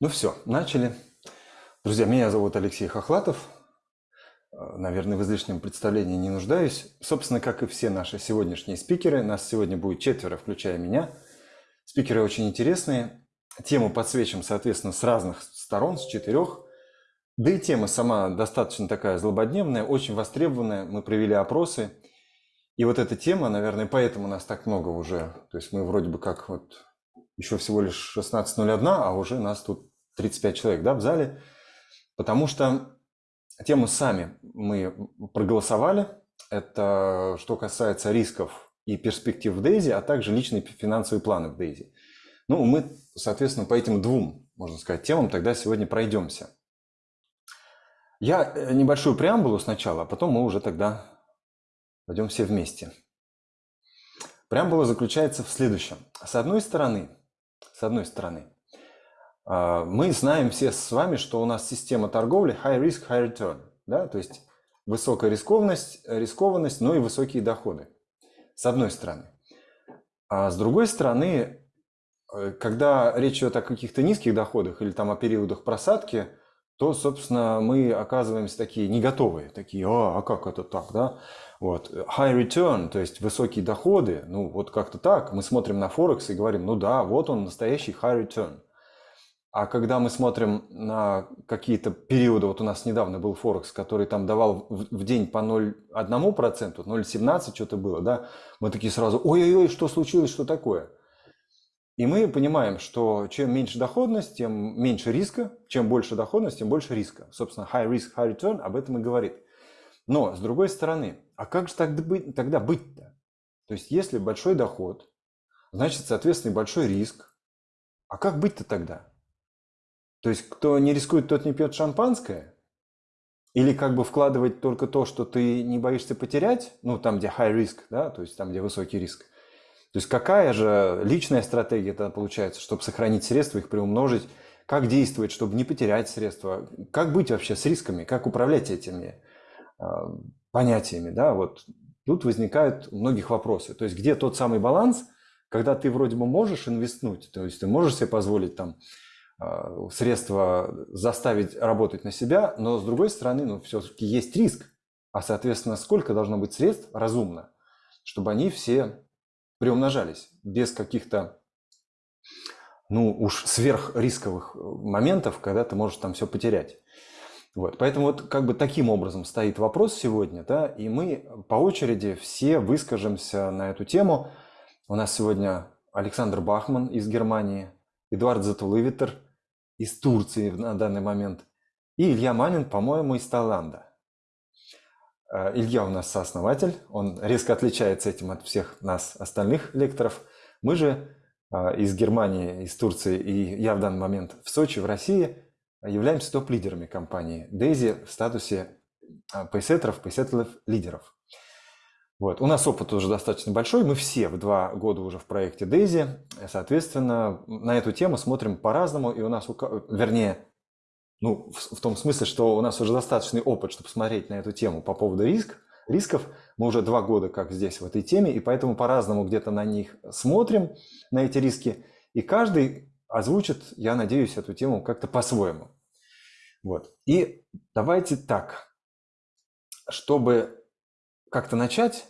Ну все, начали. Друзья, меня зовут Алексей Хохлатов. Э, наверное, в излишнем представлении не нуждаюсь. Собственно, как и все наши сегодняшние спикеры, нас сегодня будет четверо, включая меня. Спикеры очень интересные. Тему подсвечим, соответственно, с разных сторон, с четырех. Да и тема сама достаточно такая злободневная, очень востребованная. Мы провели опросы. И вот эта тема, наверное, поэтому нас так много уже. То есть мы вроде бы как вот еще всего лишь 16.01, а уже нас тут 35 человек да, в зале. Потому что тему сами мы проголосовали. Это что касается рисков и перспектив в Дейзи, а также личные финансовые планы в Дейзи. Ну, мы, соответственно, по этим двум, можно сказать, темам тогда сегодня пройдемся. Я э, небольшую преамбулу сначала, а потом мы уже тогда пойдем все вместе. Преамбула заключается в следующем. С одной стороны, с одной стороны. А, мы знаем все с вами, что у нас система торговли high risk, high return. Да? То есть высокая рискованность, рискованность, но и высокие доходы. С одной стороны. А с другой стороны, э, когда речь идет о каких-то низких доходах или там о периодах просадки, то, собственно, мы оказываемся такие не готовые, такие, а, а как это так, да? Вот. High return, то есть высокие доходы, ну вот как-то так. Мы смотрим на Форекс и говорим, ну да, вот он настоящий high return. А когда мы смотрим на какие-то периоды, вот у нас недавно был Форекс, который там давал в день по 0,1%, 0,17 что-то было, да, мы такие сразу, ой-ой-ой, что случилось, что такое? И мы понимаем, что чем меньше доходность, тем меньше риска, чем больше доходность, тем больше риска. Собственно, high risk, high return об этом и говорит. Но, с другой стороны, а как же тогда быть, тогда быть-то? То есть, если большой доход, значит, соответственно, большой риск. А как быть-то тогда? То есть, кто не рискует, тот не пьет шампанское? Или как бы вкладывать только то, что ты не боишься потерять, ну, там, где high risk, да, то есть там, где высокий риск. То есть какая же личная стратегия тогда получается, чтобы сохранить средства, их приумножить, как действовать, чтобы не потерять средства, как быть вообще с рисками, как управлять этими а, понятиями, да, вот тут возникают многих вопросы. То есть где тот самый баланс, когда ты вроде бы можешь инвестнуть, то есть ты можешь себе позволить там а, средства заставить работать на себя, но с другой стороны, ну, все-таки есть риск, а соответственно, сколько должно быть средств разумно, чтобы они все приумножались без каких-то ну уж сверхрисковых моментов, когда ты можешь там все потерять. Вот, поэтому вот как бы таким образом стоит вопрос сегодня, да, и мы по очереди все выскажемся на эту тему. У нас сегодня Александр Бахман из Германии, Эдуард Затулывитер из Турции на данный момент и Илья Манин, по-моему, из Таиланда. Э, Илья у нас сооснователь, он резко отличается этим от всех нас остальных лекторов. Мы же э, из Германии, из Турции и я в данный момент в Сочи, в России – являемся топ-лидерами компании Daisy в статусе а, пейсеттеров, пейсеттеров лидеров. Вот. У нас опыт уже достаточно большой, мы все в два года уже в проекте Daisy, соответственно, на эту тему смотрим по-разному, и у нас, вернее, ну, в, в том смысле, что у нас уже достаточный опыт, чтобы смотреть на эту тему по поводу риск, рисков. Мы уже два года как здесь в этой теме, и поэтому по-разному где-то на них смотрим, на эти риски, и каждый озвучит, я надеюсь, эту тему как-то по-своему. Вот. И давайте так, чтобы как-то начать,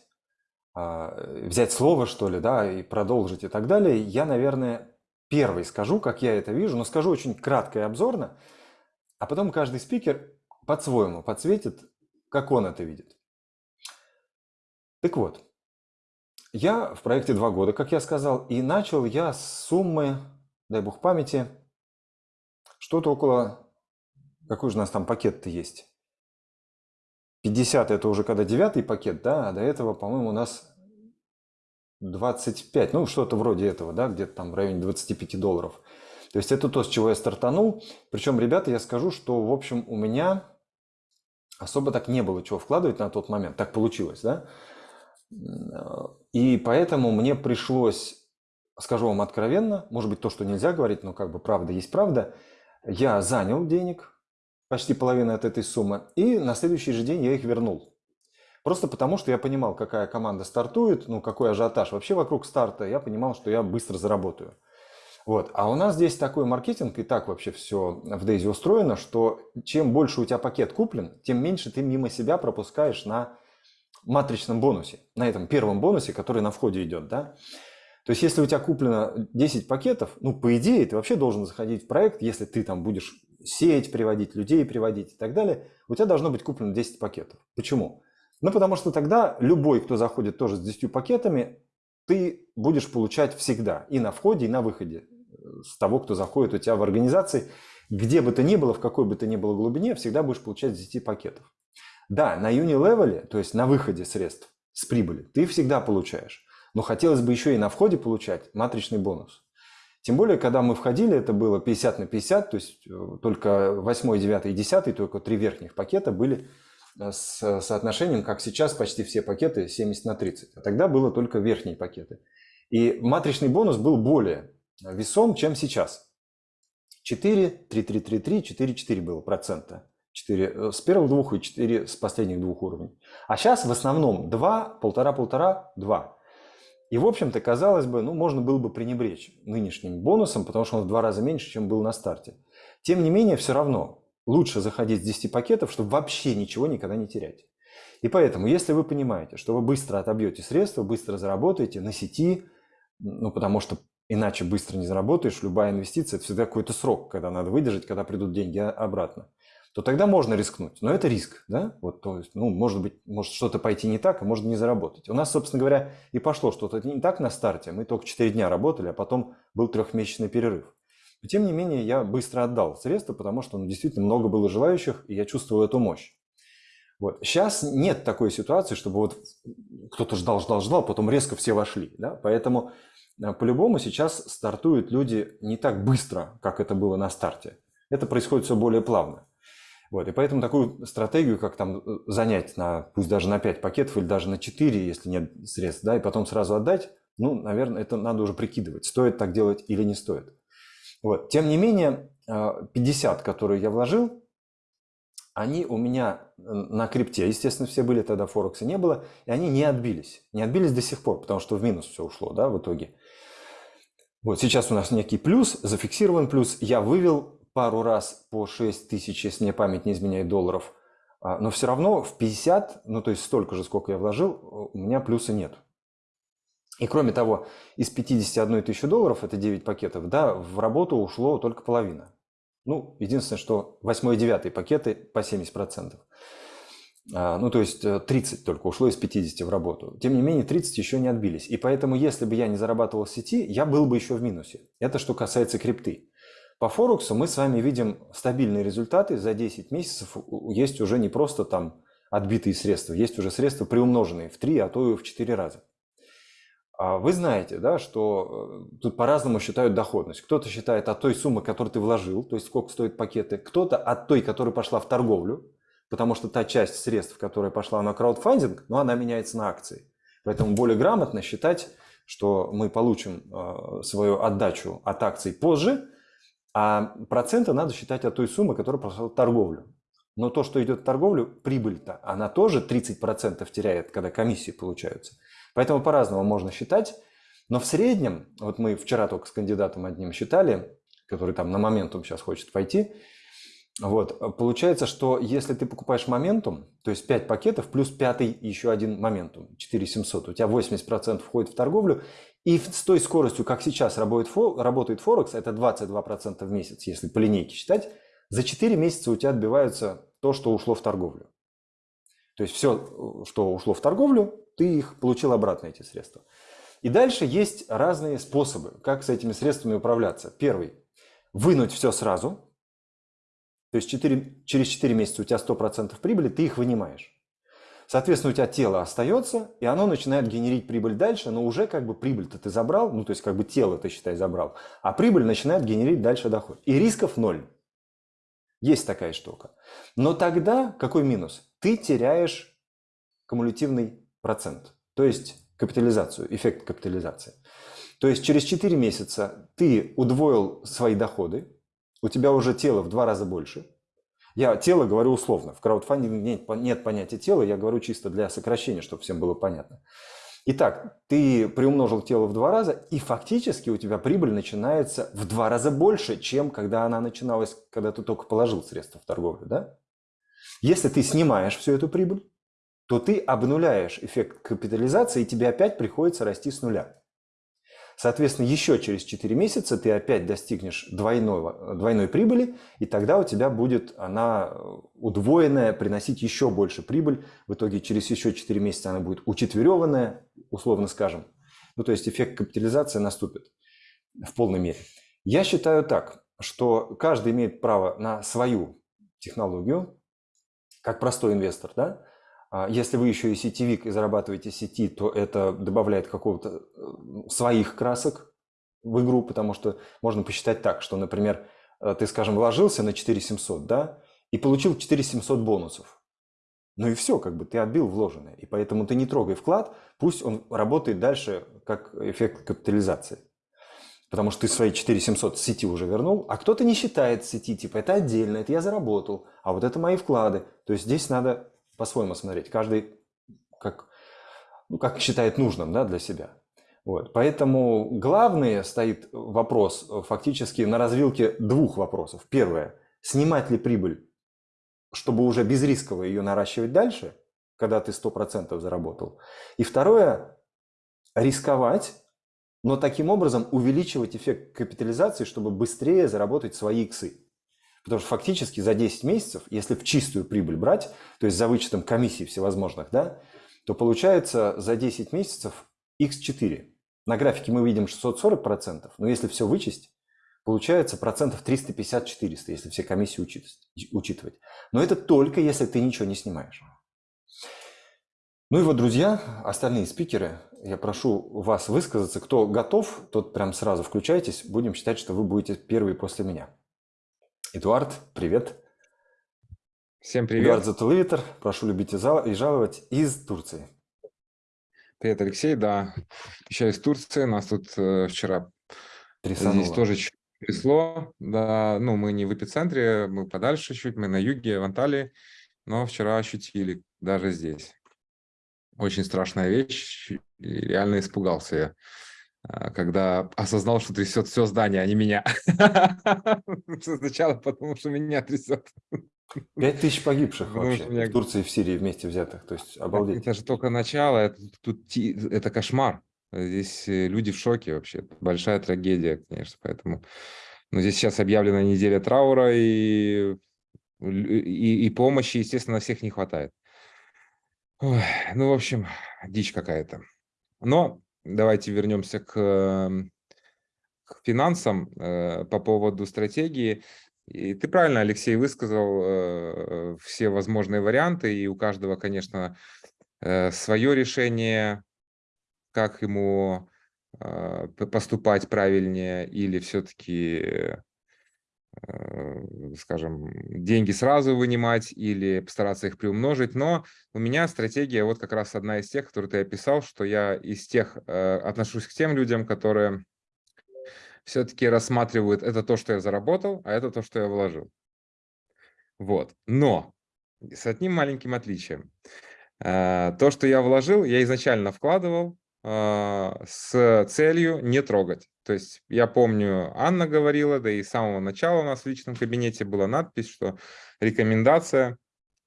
а, взять слово, что ли, да, и продолжить и так далее, я, наверное, первый скажу, как я это вижу, но скажу очень кратко и обзорно, а потом каждый спикер по-своему подсветит, как он это видит. Так вот, я в проекте два года, как я сказал, и начал я с суммы дай бог памяти, что-то около... Какой же у нас там пакет-то есть? 50 это уже когда девятый пакет, да, а до этого, по-моему, у нас 25, ну что-то вроде этого, да, где-то там в районе 25 долларов. То есть это то, с чего я стартанул. Причем, ребята, я скажу, что, в общем, у меня особо так не было чего вкладывать на тот момент. Так получилось, да. И поэтому мне пришлось скажу вам откровенно, может быть, то, что нельзя говорить, но как бы правда есть правда, я занял денег, почти половину от этой суммы, и на следующий же день я их вернул. Просто потому, что я понимал, какая команда стартует, ну, какой ажиотаж вообще вокруг старта, я понимал, что я быстро заработаю. Вот. А у нас здесь такой маркетинг, и так вообще все в Дейзи устроено, что чем больше у тебя пакет куплен, тем меньше ты мимо себя пропускаешь на матричном бонусе, на этом первом бонусе, который на входе идет, да. То есть, если у тебя куплено 10 пакетов, ну, по идее, ты вообще должен заходить в проект, если ты там будешь сеять, приводить людей, приводить и так далее, у тебя должно быть куплено 10 пакетов. Почему? Ну, потому что тогда любой, кто заходит тоже с 10 пакетами, ты будешь получать всегда и на входе, и на выходе с того, кто заходит у тебя в организации, где бы то ни было, в какой бы то ни было глубине, всегда будешь получать 10 пакетов. Да, на юни-левеле, то есть на выходе средств с прибыли, ты всегда получаешь. Но хотелось бы еще и на входе получать матричный бонус. Тем более, когда мы входили, это было 50 на 50, то есть э, только 8, 9 и 10, только три верхних пакета были э, с соотношением, как сейчас, почти все пакеты 70 на 30. А тогда было только верхние пакеты. И матричный бонус был более весом, чем сейчас. 4, 3, 3, 3, 3, 4, 4 было процента. 4 с первых двух и 4 с последних двух уровней. А сейчас в основном 2, полтора, полтора, 2. И, в общем-то, казалось бы, ну, можно было бы пренебречь нынешним бонусом, потому что он в два раза меньше, чем был на старте. Тем не менее, все равно лучше заходить с 10 пакетов, чтобы вообще ничего никогда не терять. И поэтому, если вы понимаете, что вы быстро отобьете средства, быстро заработаете на сети, ну, потому что иначе быстро не заработаешь, любая инвестиция – это всегда какой-то срок, когда надо выдержать, когда придут деньги обратно то тогда можно рискнуть. Но это риск, да? Вот, то есть, ну, может быть, может что-то пойти не так, а может не заработать. У нас, собственно говоря, и пошло что-то не так на старте. Мы только 4 дня работали, а потом был трехмесячный перерыв. Но, тем не менее, я быстро отдал средства, потому что ну, действительно много было желающих, и я чувствовал эту мощь. Вот. Сейчас нет такой ситуации, чтобы вот кто-то ждал, ждал, ждал, потом резко все вошли. Да? Поэтому э, по-любому сейчас стартуют люди не так быстро, как это было на старте. Это происходит все более плавно. Вот, и поэтому такую стратегию, как там э, занять на, пусть даже на 5 пакетов или даже на 4, если нет средств, да, и потом сразу отдать, ну, наверное, это надо уже прикидывать, стоит так делать или не стоит. Вот. Тем не менее, 50, э, которые я вложил, они у меня э, на крипте, естественно, все были, тогда Форекса не было, и они не отбились. Не отбились до сих пор, потому что в минус все ушло, да, в итоге. Вот сейчас у нас некий плюс, зафиксирован плюс. Я вывел пару раз по 6 тысяч, если мне память не изменяет, долларов. А, но все равно в 50, ну то есть столько же, сколько я вложил, у меня плюса нет. И кроме того, из 51 тысячи долларов, это 9 пакетов, да, в работу ушло только половина. Ну, единственное, что 8 и 9 пакеты по 70%. А, ну, то есть 30 э, только ушло из 50 в работу. Тем не менее, 30 еще не отбились. И поэтому, если бы я не зарабатывал в сети, я был бы еще в минусе. Это что касается крипты. По Форексу мы с вами видим стабильные результаты. За 10 месяцев есть уже не просто там отбитые средства, есть уже средства приумноженные в 3, а то и в 4 раза. А вы знаете, да, что э, тут по-разному считают доходность. Кто-то считает от той суммы, которую ты вложил, то есть сколько стоят пакеты, кто-то от той, которая пошла в торговлю, потому что та часть средств, которая пошла на краудфандинг, ну, она меняется на акции. Поэтому более грамотно считать, что мы получим э, свою отдачу от акций позже, а проценты надо считать от той суммы, которая прошла торговлю. Но то, что идет в торговлю, прибыль-то, она тоже 30% теряет, когда комиссии получаются. Поэтому по-разному можно считать. Но в среднем, вот мы вчера только с кандидатом одним считали, который там на моментум сейчас хочет пойти, вот, получается, что если ты покупаешь моментум, то есть 5 пакетов плюс пятый еще один моментум, 4700, у тебя 80% входит в торговлю, и с той скоростью, как сейчас работает Форекс, это 22% в месяц, если по линейке считать, за 4 месяца у тебя отбивается то, что ушло в торговлю. То есть все, что ушло в торговлю, ты их получил обратно, эти средства. И дальше есть разные способы, как с этими средствами управляться. Первый – вынуть все сразу. То есть 4, через 4 месяца у тебя 100% прибыли, ты их вынимаешь. Соответственно, у тебя тело остается, и оно начинает генерить прибыль дальше, но уже как бы прибыль-то ты забрал, ну то есть как бы тело ты, считай, забрал, а прибыль начинает генерить дальше доход. И рисков ноль. Есть такая штука. Но тогда какой минус? Ты теряешь кумулятивный процент, то есть капитализацию, эффект капитализации. То есть через 4 месяца ты удвоил свои доходы, у тебя уже тело в два раза больше – я тело говорю условно. В краудфандинге нет, нет понятия тела, я говорю чисто для сокращения, чтобы всем было понятно. Итак, ты приумножил тело в два раза, и фактически у тебя прибыль начинается в два раза больше, чем когда она начиналась, когда ты только положил средства в торговлю. Да? Если ты снимаешь всю эту прибыль, то ты обнуляешь эффект капитализации, и тебе опять приходится расти с нуля. Соответственно, еще через 4 месяца ты опять достигнешь двойного, двойной прибыли, и тогда у тебя будет она удвоенная, приносить еще больше прибыль. В итоге через еще 4 месяца она будет учетверенная, условно скажем. Ну, то есть эффект капитализации наступит в полной мере. Я считаю так, что каждый имеет право на свою технологию, как простой инвестор, да, если вы еще и сетевик и зарабатываете сети, то это добавляет какого-то э, своих красок в игру, потому что можно посчитать так, что, например, э, ты, скажем, вложился на 4700, да, и получил 4700 бонусов. Ну и все, как бы ты отбил вложенное. И поэтому ты не трогай вклад, пусть он работает дальше как эффект капитализации. Потому что ты свои 4700 с сети уже вернул, а кто-то не считает сети, типа это отдельно, это я заработал, а вот это мои вклады. То есть здесь надо по-своему смотреть. Каждый как, ну, как считает нужным да, для себя. Вот. Поэтому главный стоит вопрос э, фактически на развилке двух вопросов. Первое. Снимать ли прибыль, чтобы уже безрисково ее наращивать дальше, когда ты 100% заработал. И второе. Рисковать, но таким образом увеличивать эффект капитализации, чтобы быстрее заработать свои иксы. Потому что фактически за 10 месяцев, если в чистую прибыль брать, то есть за вычетом комиссий всевозможных, да, то получается за 10 месяцев x4. На графике мы видим 640%, но если все вычесть, получается процентов 350-400, если все комиссии учитывать. Но это только если ты ничего не снимаешь. Ну и вот, друзья, остальные спикеры, я прошу вас высказаться. Кто готов, тот прям сразу включайтесь. Будем считать, что вы будете первые после меня. Эдуард, привет. Всем привет. Эдуард Затулывитер, прошу любить и жаловать из Турции. Привет, Алексей, да, еще из Турции, нас тут э, вчера Трясануло. здесь тоже трясло, да, ну, мы не в эпицентре, мы подальше чуть, мы на юге, в Анталии, но вчера ощутили даже здесь. Очень страшная вещь, реально испугался я. А, когда осознал, что трясет все здание, а не меня. Сначала потому, что меня трясет. Пять тысяч погибших вообще в Турции и в Сирии вместе взятых. То есть обалдеть. Это же только начало, это, тут, это кошмар. Здесь э, люди в шоке вообще. Большая трагедия, конечно, поэтому... Но здесь сейчас объявлена неделя траура, и, и, и помощи, естественно, всех не хватает. Ой, ну, в общем, дичь какая-то. Но давайте вернемся к, эм, к финансам э, по поводу стратегии. И ты правильно, Алексей, высказал э, все возможные варианты, и у каждого, конечно, э, свое решение, как ему поступать правильнее, или все-таки скажем, деньги сразу вынимать или постараться их приумножить. Но у меня стратегия вот как раз одна из тех, которую ты описал, что я из тех э, отношусь к тем людям, которые все-таки рассматривают это то, что я заработал, а это то, что я вложил. Вот. Но с одним маленьким отличием. Э, то, что я вложил, я изначально вкладывал с целью не трогать. То есть я помню, Анна говорила, да и с самого начала у нас в личном кабинете была надпись, что рекомендация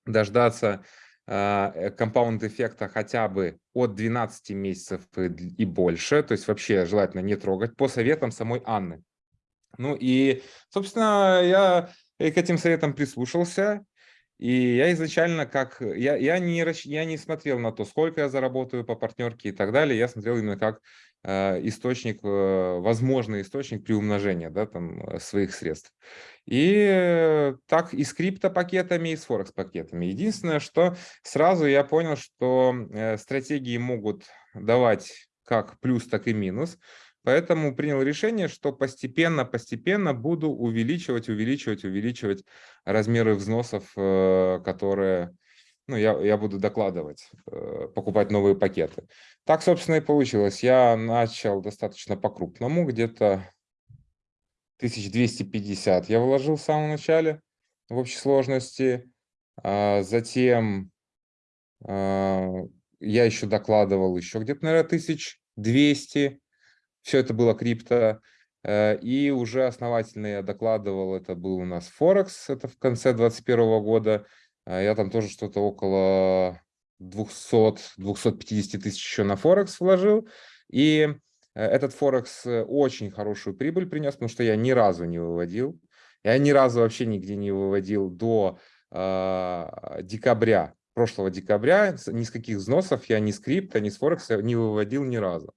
дождаться э, компаунд-эффекта хотя бы от 12 месяцев и больше, то есть вообще желательно не трогать, по советам самой Анны. Ну и, собственно, я к этим советам прислушался, и я изначально как, я, я, не, я не смотрел на то, сколько я заработаю по партнерке и так далее, я смотрел именно как Э, источник, э, возможный источник приумножения да, там, э, своих средств. И так и с криптопакетами, и с форекс-пакетами. Единственное, что сразу я понял, что стратегии могут давать как плюс, так и минус. Поэтому принял решение, что постепенно-постепенно буду увеличивать, увеличивать, увеличивать размеры взносов, которые ну, я, я буду докладывать, э, покупать новые пакеты. Так, собственно, и получилось. Я начал достаточно по-крупному, где-то 1250 я вложил в самом начале в общей сложности. А затем а, я еще докладывал еще где-то, наверное, 1200. Все это было крипто. Э, и уже основательно я докладывал, это был у нас Форекс, это в конце 2021 года. Э, я там тоже что-то около 200-250 тысяч еще на Форекс вложил. И этот Форекс очень хорошую прибыль принес, потому что я ни разу не выводил. Я ни разу вообще нигде не выводил до э, декабря, прошлого декабря. Ни с каких взносов я ни с крипто, ни с Форекса не выводил ни разу.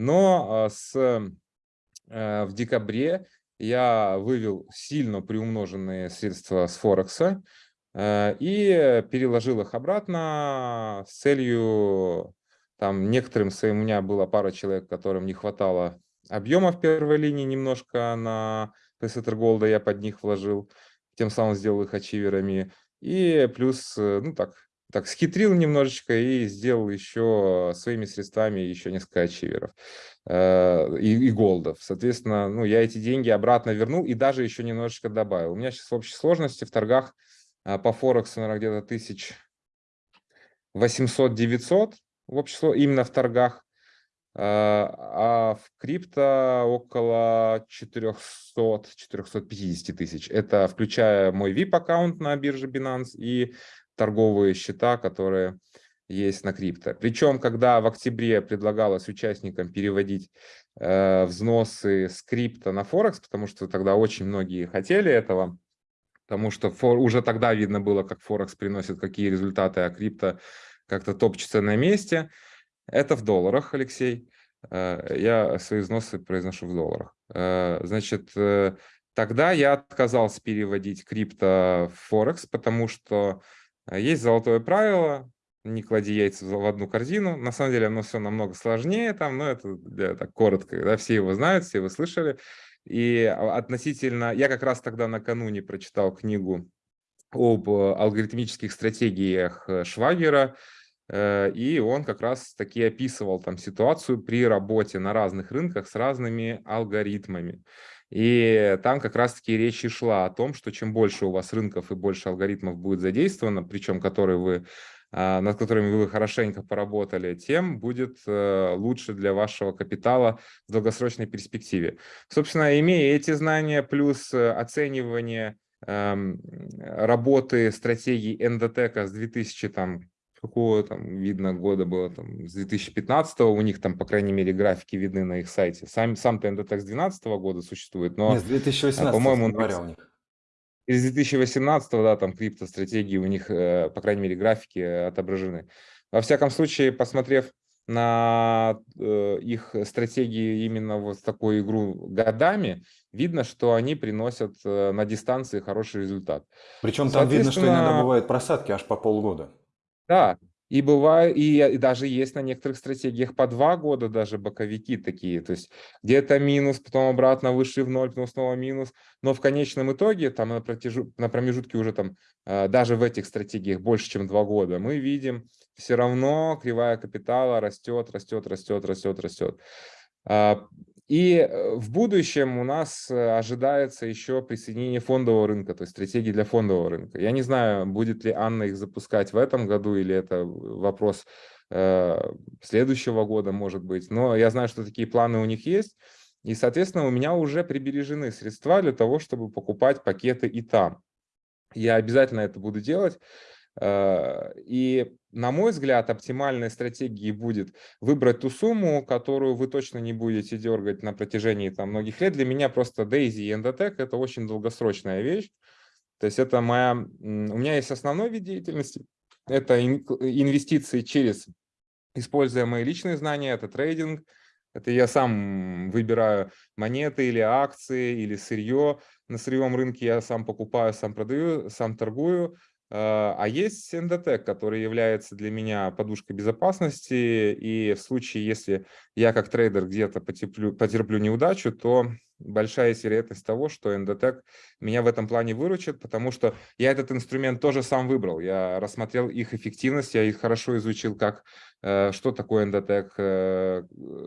Но э, с, э, в декабре я вывел сильно приумноженные средства с Форекса э, и переложил их обратно с целью, там некоторым своим, у меня была пара человек, которым не хватало объема в первой линии немножко на Песетер Голда я под них вложил, тем самым сделал их ачиверами. И плюс, э, ну так, так схитрил немножечко и сделал еще своими средствами еще несколько ачиверов э, и, и голдов. Соответственно, ну, я эти деньги обратно вернул и даже еще немножечко добавил. У меня сейчас в общей сложности в торгах э, по Форексу, наверное, где-то тысяч 800-900 в общем, именно в торгах. А, а в крипто около 400-450 тысяч. Это включая мой VIP-аккаунт на бирже Binance и торговые счета, которые есть на крипто. Причем, когда в октябре предлагалось участникам переводить э, взносы с крипто на Форекс, потому что тогда очень многие хотели этого, потому что фор, уже тогда видно было, как Форекс приносит какие результаты, а крипто как-то топчется на месте – это в долларах, Алексей. Э, я свои взносы произношу в долларах. Э, значит, э, тогда я отказался переводить крипто в Форекс, потому что есть золотое правило, не клади яйца в одну корзину. На самом деле оно все намного сложнее там, но это для, так коротко, да, все его знают, все вы слышали. И относительно, я как раз тогда накануне прочитал книгу об алгоритмических стратегиях Швагера, Э, и он как раз таки описывал там ситуацию при работе на разных рынках с разными алгоритмами. И там как раз-таки речь и шла о том, что чем больше у вас рынков и больше алгоритмов будет задействовано, причем которые вы, а, над которыми вы хорошенько поработали, тем будет э, лучше для вашего капитала в долгосрочной перспективе. Собственно, имея эти знания, плюс э, оценивание эм, работы стратегий эндотека с 2000 там, какого там видно года было, там, с 2015 у них там, по крайней мере, графики видны на их сайте. Сам, сам TNDTEX с 2012 года существует, но, Нет, с 2018, по-моему, января у них. Из 2018, да, там крипто-стратегии у них, э, по крайней мере, графики отображены. Во всяком случае, посмотрев на э, их стратегии именно вот такую игру годами, видно, что они приносят э, на дистанции хороший результат. Причем там видно, что иногда бывают просадки аж по полгода. Да, и бывает, и, и даже есть на некоторых стратегиях по два года даже боковики такие, то есть где-то минус, потом обратно выше в ноль, потом снова минус, но в конечном итоге там на, протяжу, на промежутке уже там э, даже в этих стратегиях больше, чем два года, мы видим все равно кривая капитала растет, растет, растет, растет, растет. И э, в будущем у нас э, ожидается еще присоединение фондового рынка, то есть стратегии для фондового рынка. Я не знаю, будет ли Анна их запускать в этом году или это вопрос э, следующего года, может быть. Но я знаю, что такие планы у них есть. И, соответственно, у меня уже прибережены средства для того, чтобы покупать пакеты и там. Я обязательно это буду делать. Э, и, на мой взгляд, оптимальной стратегией будет выбрать ту сумму, которую вы точно не будете дергать на протяжении там, многих лет. Для меня просто Daisy и Endotech – это очень долгосрочная вещь. То есть это моя... У меня есть основной вид деятельности. Это инвестиции через, используя мои личные знания, это трейдинг. Это я сам выбираю монеты или акции, или сырье. На сырьевом рынке я сам покупаю, сам продаю, сам торгую. А, а есть Endotech, который является для меня подушкой безопасности, и в случае, если я как трейдер где-то потерплю, потерплю неудачу, то большая вероятность того, что Endotech меня в этом плане выручит, потому что я этот инструмент тоже сам выбрал. Я рассмотрел их эффективность, я их хорошо изучил, как, э, что такое Endotech, э,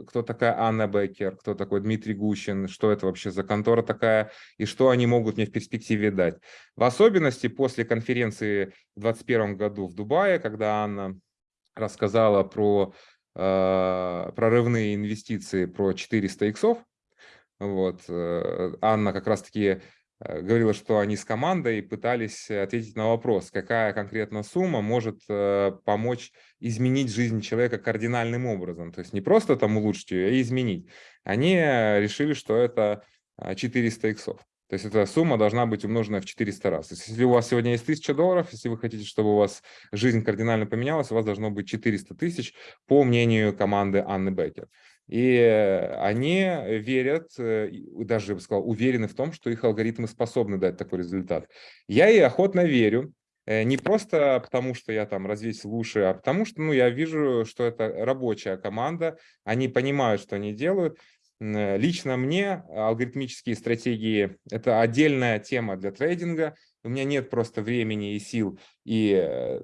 кто такая Анна Беккер, кто такой Дмитрий Гущин, что это вообще за контора такая, и что они могут мне в перспективе дать. В особенности после конференции в 2021 году в Дубае, когда Анна рассказала про э, прорывные инвестиции, про 400 иксов. Вот. Э, Анна как раз-таки Э, говорила, что они с командой пытались ответить на вопрос, какая конкретно сумма может э, помочь изменить жизнь человека кардинальным образом. То есть не просто там улучшить ее, а изменить. Они решили, что это 400 иксов. То есть эта сумма должна быть умножена в 400 раз. То есть если у вас сегодня есть 1000 долларов, если вы хотите, чтобы у вас жизнь кардинально поменялась, у вас должно быть 400 тысяч, по мнению команды Анны Беккер. И они верят, э, даже, я бы сказал, уверены в том, что их алгоритмы способны дать такой результат. Я и охотно верю, э, не просто потому, что я там развесил уши, а потому что ну, я вижу, что это рабочая команда, они понимают, что они делают. Лично мне алгоритмические стратегии – это отдельная тема для трейдинга. У меня нет просто времени и сил, и, э,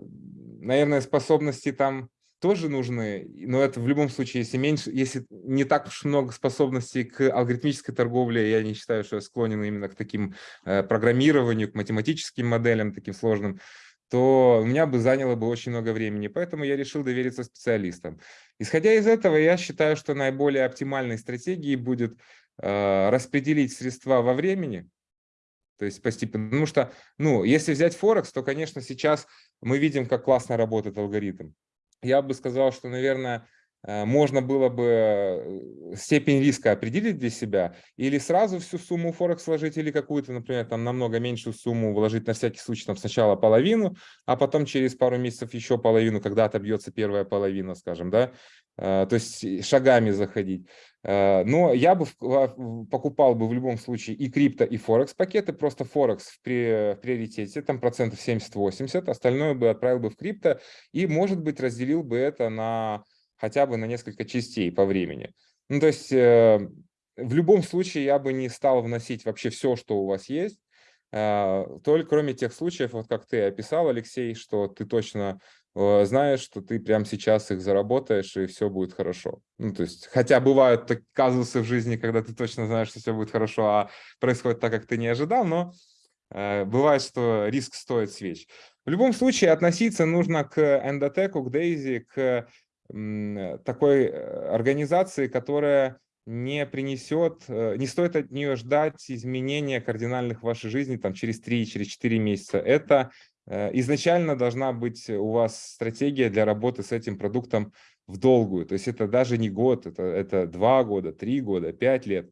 наверное, способности там тоже нужны, но это в любом случае, если меньше, если не так уж много способностей к алгоритмической торговле, я не считаю, что я склонен именно к таким э, программированию, к математическим моделям таким сложным, то у меня бы заняло бы очень много времени, поэтому я решил довериться специалистам. Исходя из этого, я считаю, что наиболее оптимальной стратегией будет э, распределить средства во времени, то есть постепенно, потому что, ну, если взять Форекс, то, конечно, сейчас мы видим, как классно работает алгоритм я бы сказал, что, наверное, э, можно было бы э, степень риска определить для себя или сразу всю сумму Форекс сложить, или какую-то, например, там намного меньшую сумму вложить на всякий случай там сначала половину, а потом через пару месяцев еще половину, когда отобьется первая половина, скажем, да, то есть шагами заходить. Но я бы покупал бы в любом случае и крипто, и Форекс пакеты, просто Форекс в приоритете, там процентов 70-80, остальное бы отправил бы в крипто и, может быть, разделил бы это на хотя бы на несколько частей по времени. Ну, то есть э, в любом случае я бы не стал вносить вообще все, что у вас есть, э, только кроме тех случаев, вот как ты описал, Алексей, что ты точно э, знаешь, что ты прямо сейчас их заработаешь, и все будет хорошо. Ну, то есть, хотя бывают так, казусы в жизни, когда ты точно знаешь, что все будет хорошо, а происходит так, как ты не ожидал, но э, бывает, что риск стоит свеч. В любом случае, относиться нужно к эндотеку, к Дейзи, к такой э, организации, которая не принесет, э, не стоит от нее ждать изменения кардинальных в вашей жизни там, через 3, через 4 месяца. Это э, изначально должна быть у вас стратегия для работы с этим продуктом в долгую. То есть это даже не год, это, это 2 года, 3 года, 5 лет.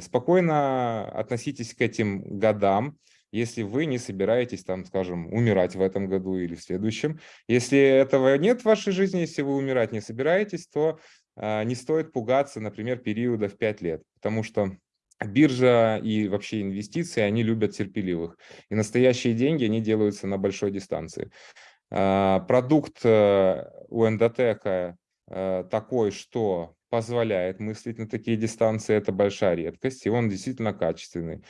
Спокойно относитесь к этим годам если вы не собираетесь, там, скажем, умирать в этом году или в следующем. Если этого нет в вашей жизни, если вы умирать не собираетесь, то э, не стоит пугаться, например, периода в 5 лет, потому что биржа и вообще инвестиции, они любят терпеливых. И настоящие деньги, они делаются на большой дистанции. Э, продукт э, у эндотека э, такой, что позволяет мыслить на такие дистанции, это большая редкость, и он действительно качественный.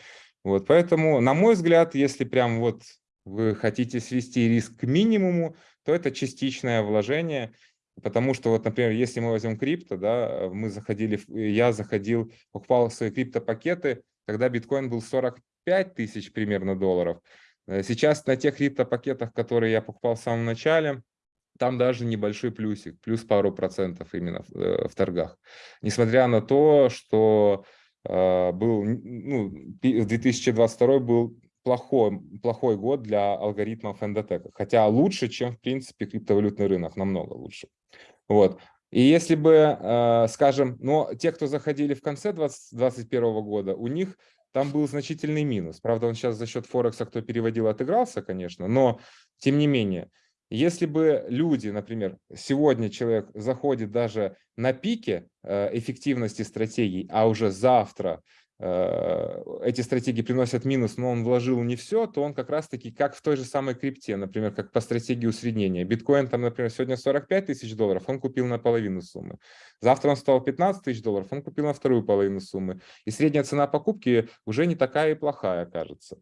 Вот, поэтому, на мой взгляд, если прям вот вы хотите свести риск к минимуму, то это частичное вложение, потому что вот, например, если мы возьмем крипто, да, мы заходили, я заходил, покупал свои крипто-пакеты, когда биткоин был 45 тысяч примерно долларов. Э, сейчас на тех крипто-пакетах, которые я покупал в самом начале, там даже небольшой плюсик, плюс пару процентов именно в, э, в торгах. Несмотря на то, что а, был, ну, 2022 был плохой, плохой год для алгоритмов эндотека, хотя лучше, чем, в принципе, криптовалютный рынок, намного лучше. Вот. И если бы, а, скажем, но те, кто заходили в конце 2021 года, у них там был значительный минус. Правда, он сейчас за счет Форекса, кто переводил, отыгрался, конечно, но тем не менее, если бы люди, например, сегодня человек заходит даже на пике э, эффективности стратегий, а уже завтра э, эти стратегии приносят минус, но он вложил не все, то он как раз-таки, как в той же самой крипте, например, как по стратегии усреднения. Биткоин там, например, сегодня 45 тысяч долларов, он купил на половину суммы. Завтра он стал 15 тысяч долларов, он купил на вторую половину суммы. И средняя цена покупки уже не такая и плохая, кажется.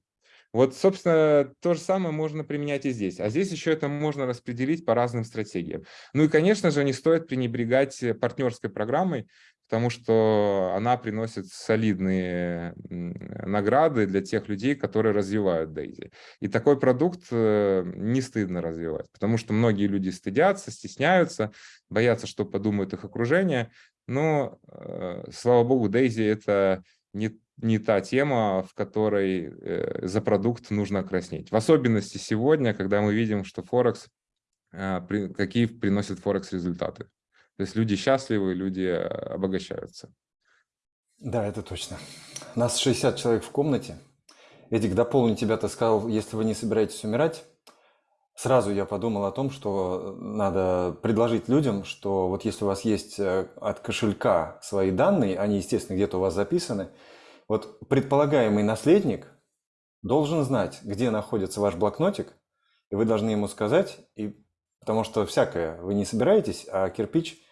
Вот, собственно, то же самое можно применять и здесь. А здесь еще это можно распределить по разным стратегиям. Ну и, конечно же, не стоит пренебрегать партнерской программой, потому что она приносит солидные награды для тех людей, которые развивают Дейзи. И такой продукт э, не стыдно развивать, потому что многие люди стыдятся, стесняются, боятся, что подумают их окружение. Но, э, слава богу, Дейзи – это не, не та тема, в которой э, за продукт нужно краснеть. В особенности сегодня, когда мы видим, что Форекс, какие приносит Форекс результаты. То есть люди счастливы, люди э, обогащаются. Да, это точно. Нас 60 человек в комнате. Эдик, дополни тебя, ты сказал, если вы не собираетесь умирать, сразу я подумал о том, что надо предложить людям, что вот если у вас есть э, от кошелька свои данные, они, естественно, где-то у вас записаны, вот предполагаемый наследник должен знать, где находится ваш блокнотик, и вы должны ему сказать, и, потому что всякое, вы не собираетесь, а кирпич –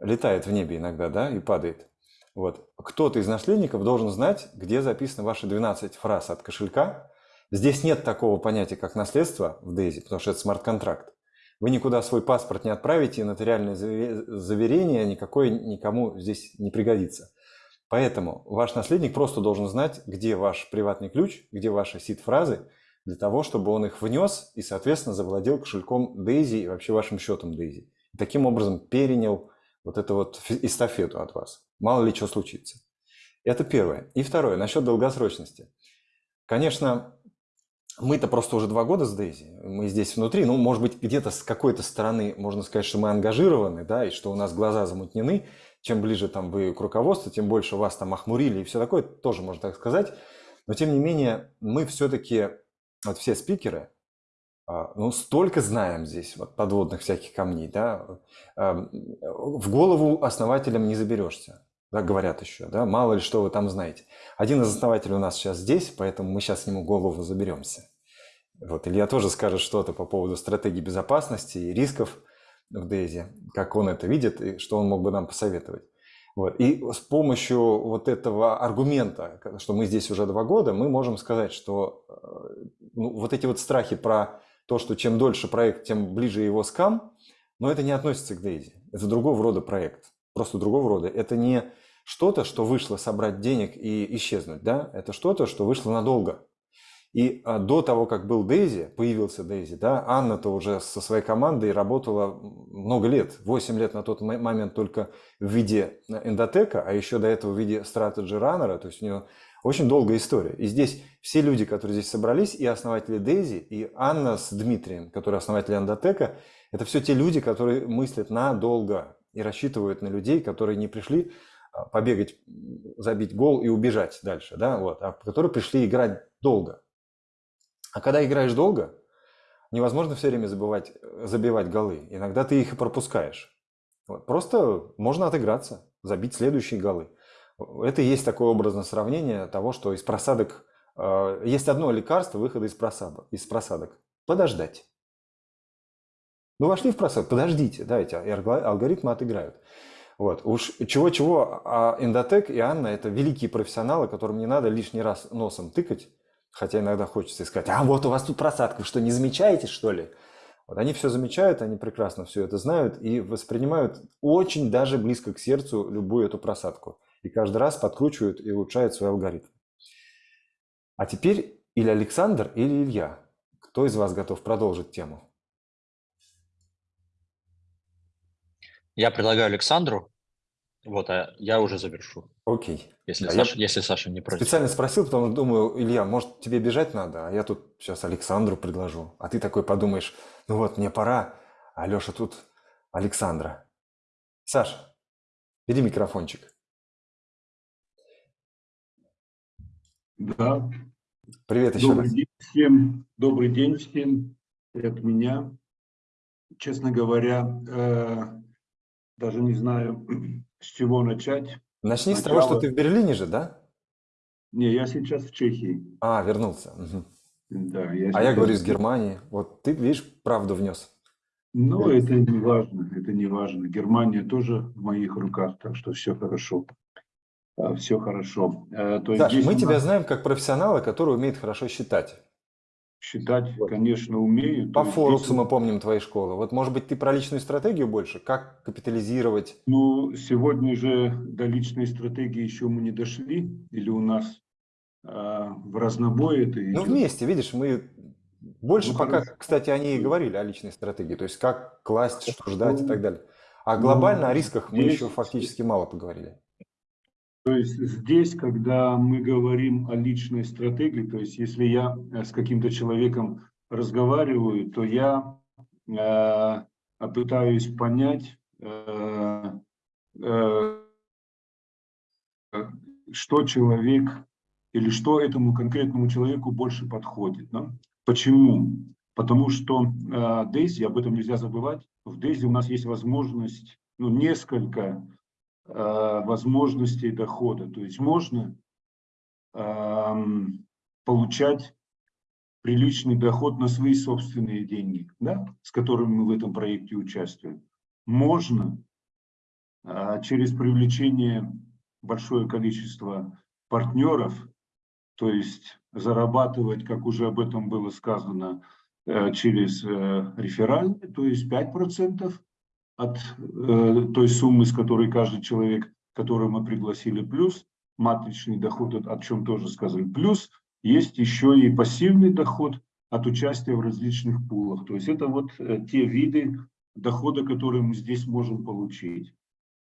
летает в небе иногда, да, и падает. Вот. Кто-то из наследников должен знать, где записаны ваши 12 фраз от кошелька. Здесь нет такого понятия, как наследство в Дейзи, потому что это смарт-контракт. Вы никуда свой паспорт не отправите, и нотариальное заверение никакое никому здесь не пригодится. Поэтому ваш наследник просто должен знать, где ваш приватный ключ, где ваши сид-фразы, для того, чтобы он их внес и, соответственно, завладел кошельком Дейзи и вообще вашим счетом Дейзи. Таким образом перенял вот эту вот эстафету от вас. Мало ли что случится. Это первое. И второе, насчет долгосрочности. Конечно, мы-то просто уже два года с Дейзи, мы здесь внутри, ну, может быть, где-то с какой-то стороны можно сказать, что мы ангажированы, да, и что у нас глаза замутнены. Чем ближе там вы к руководству, тем больше вас там охмурили и все такое, тоже можно так сказать. Но, тем не менее, мы все-таки, вот все спикеры, ну, столько знаем здесь, вот подводных всяких камней, да, в голову основателям не заберешься, да, говорят еще, да, мало ли что вы там знаете. Один из основателей у нас сейчас здесь, поэтому мы сейчас к нему голову заберемся. Вот, Илья тоже скажет что-то по поводу стратегии безопасности и рисков в Дейзи, как он это видит и что он мог бы нам посоветовать. Вот. И с помощью вот этого аргумента, что мы здесь уже два года, мы можем сказать, что э, ну, вот эти вот страхи про то, что чем дольше проект, тем ближе его скам, но это не относится к Дейзи. Это другого рода проект, просто другого рода. Это не что-то, что вышло собрать денег и исчезнуть, да? Это что-то, что вышло надолго. И а, до того, как был Дейзи, появился Дейзи, да, Анна-то уже со своей командой работала много лет, 8 лет на тот момент только в виде эндотека, а еще до этого в виде strategy runner, то есть у нее очень долгая история. И здесь все люди, которые здесь собрались, и основатели Дейзи, и Анна с Дмитрием, которые основатели Андотека, это все те люди, которые мыслят надолго и рассчитывают на людей, которые не пришли а, побегать, забить гол и убежать дальше, да, вот, а которые пришли играть долго. А когда играешь долго, невозможно все время забывать, забивать голы. Иногда ты их и пропускаешь. Просто можно отыграться, забить следующие голы. Это и есть такое образное сравнение того, что из просадок... Э, есть одно лекарство выхода из просадок. Из просадок. Подождать. Ну, вошли в просадок, подождите, дайте, и алгоритмы отыграют. Вот. Уж чего-чего, а Эндотек и Анна – это великие профессионалы, которым не надо лишний раз носом тыкать, хотя иногда хочется сказать, а вот у вас тут просадка, вы что, не замечаете, что ли? Вот они все замечают, они прекрасно все это знают и воспринимают очень даже близко к сердцу любую эту просадку и каждый раз подкручивают и улучшают свой алгоритм. А теперь или Александр, или Илья. Кто из вас готов продолжить тему? Я предлагаю Александру, вот, а я уже завершу. Окей. Если, да, Саша, я если Саша не против. Специально спросил, потому что думаю, Илья, может тебе бежать надо, а я тут сейчас Александру предложу. А ты такой подумаешь, ну вот, мне пора, а Леша тут Александра. Саша, бери микрофончик. Да. Привет еще добрый раз. День всем. Добрый день всем. Это меня. Честно говоря, э, даже не знаю, с чего начать. Начни Сначала... с того, что ты в Берлине же, да? Не, я сейчас в Чехии. А, вернулся. Угу. Да, я а я говорю из Германии. Вот ты, видишь, правду внес. Ну, это не важно, это не важно. Германия тоже в моих руках, так что все хорошо. А, все хорошо. Э, то есть Саш, мы тебя знаем как профессионала, который умеет хорошо считать. Считать, Вот. конечно, умею. По Форексу мы помним твои школы. Вот, может быть, ты про личную стратегию больше? Как капитализировать? Ну, сегодня же до личной стратегии еще мы не дошли, или у нас а, в разнобой это идет? Ну, вместе, видишь, мы больше Ну, пока, хорошо. кстати, они и говорили о личной стратегии, то есть как класть, что ждать и так далее. А Ну, глобально о рисках мы еще фактически мало поговорили. То есть здесь, когда мы говорим о личной стратегии, то есть если я э, с каким-то человеком разговариваю, то я э, пытаюсь понять, э, э, что человек или что этому конкретному человеку больше подходит. да. Почему? Потому что э, Дейзи, об этом нельзя забывать, в Дейзи у нас есть возможность, ну, несколько возможностей дохода. То есть можно эм, получать приличный доход на свои собственные деньги, да, с которыми мы в этом проекте участвуем. Можно э, через привлечение большое количество партнеров, то есть зарабатывать, как уже об этом было сказано, э, через э, реферальные, то есть 5% от э, той суммы, с которой каждый человек, которого мы пригласили, плюс матричный доход, о- чем тоже сказали, плюс есть еще и пассивный доход от участия в различных пулах. То есть это вот э, те виды дохода, которые мы здесь можем получить.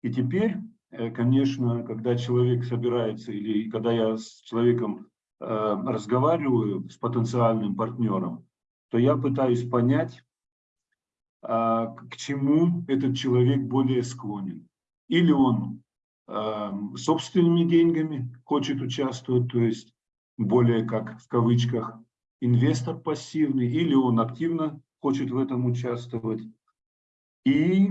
И теперь, э, конечно, когда человек собирается или когда я с человеком э, разговариваю, с потенциальным партнером, то я пытаюсь понять, к чему этот человек более склонен. Или он эм, собственными деньгами хочет участвовать, то есть более как в кавычках инвестор пассивный, или он активно хочет в этом участвовать. И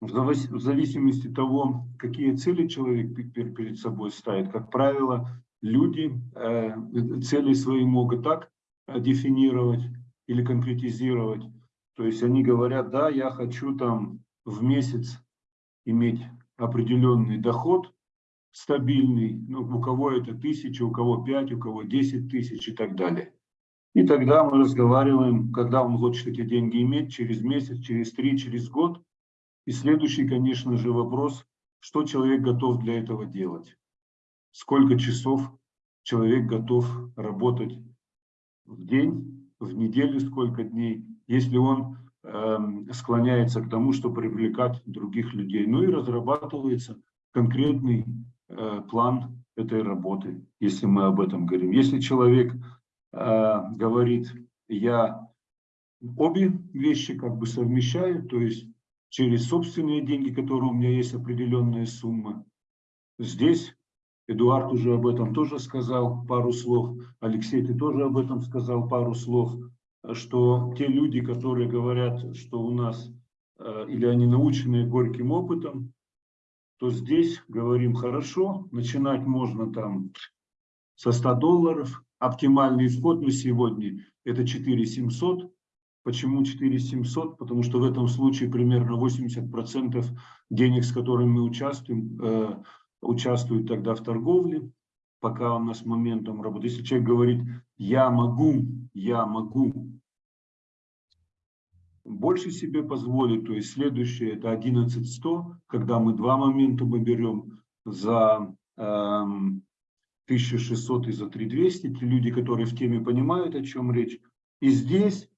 в завис- в зависимости от того, какие цели человек пе- пе- перед собой ставит, как правило, люди э, цели свои могут так э, дефинировать или конкретизировать. То есть они говорят, да, я хочу там в месяц иметь определенный доход стабильный, ну, у кого это тысяча, у кого пять, у кого 10 тысяч и так далее. И тогда мы разговариваем, когда он хочет эти деньги иметь, через месяц, через три, через год. И следующий, конечно же, вопрос, что человек готов для этого делать. Сколько часов человек готов работать в день, в неделю, сколько дней, если он эм, склоняется к тому, что привлекать других людей. Ну и разрабатывается конкретный э, план этой работы, если мы об этом говорим. Если человек э, говорит, я обе вещи как бы совмещаю, то есть через собственные деньги, которые у меня есть определенная сумма. Здесь Эдуард уже об этом тоже сказал пару слов, Алексей, ты тоже об этом сказал пару слов, что те люди, которые говорят, что у нас э, или они научены горьким опытом, то здесь говорим хорошо, начинать можно там со 100 долларов. Оптимальный вход на сегодня это 4700. Почему 4700? Потому что в этом случае примерно 80% денег, с которыми мы участвуем, э, участвуют тогда в торговле, пока у нас моментом работы. Если человек говорит, я могу, я могу больше себе позволить, то есть следующее это 11100, когда мы два момента мы берем за эм, 1600 и за 3200, те люди, которые в теме понимают, о чем речь. И здесь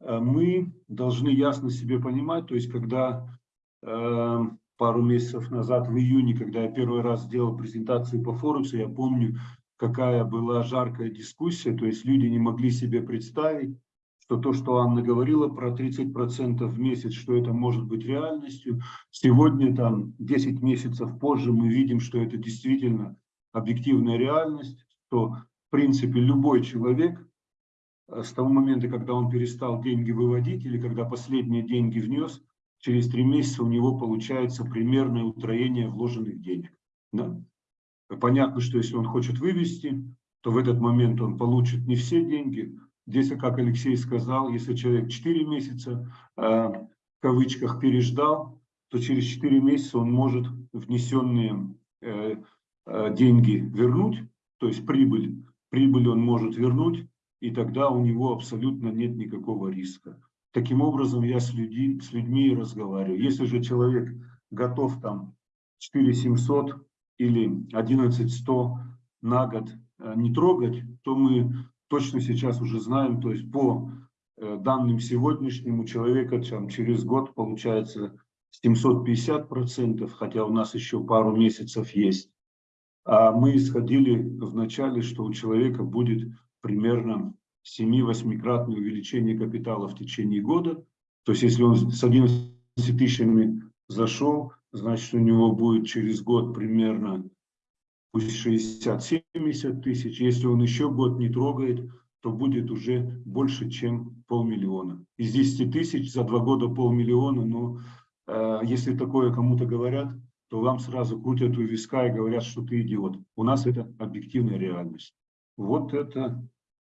э, мы должны ясно себе понимать, то есть когда э, пару месяцев назад, в июне, когда я первый раз сделал презентацию по Форексу, я помню, какая была жаркая дискуссия, то есть люди не могли себе представить, что то, что Анна говорила про 30% в месяц, что это может быть реальностью. Сегодня, там, 10 месяцев позже, мы видим, что это действительно объективная реальность, что, в принципе, любой человек э, с того момента, когда он перестал деньги выводить или когда последние деньги внес, через три месяца у него получается примерное утроение вложенных денег. Да? Понятно, что если он хочет вывести, то в этот момент он получит не все деньги. Здесь, как Алексей сказал, если человек 4 месяца э, в кавычках переждал, то через 4 месяца он может внесенные э, э, деньги вернуть, то есть прибыль, прибыль он может вернуть, и тогда у него абсолютно нет никакого риска. Таким образом, я с, людьми, с людьми разговариваю. Если же человек готов там 4700 или 11100 на год э, не трогать, то мы точно сейчас уже знаем, то есть по э, данным сегодняшним у человека там, через год получается 750 процентов, хотя у нас еще пару месяцев есть. А мы исходили в начале, что у человека будет примерно 7-8-кратное увеличение капитала в течение года. То есть если он с 11 тысячами зашел, значит у него будет через год примерно пусть 60-70 тысяч. Если он еще год не трогает, то будет уже больше, чем полмиллиона. Из 10 тысяч за два года полмиллиона, но э, если такое кому-то говорят, то вам сразу крутят у виска и говорят, что ты идиот. У нас это объективная реальность. Вот это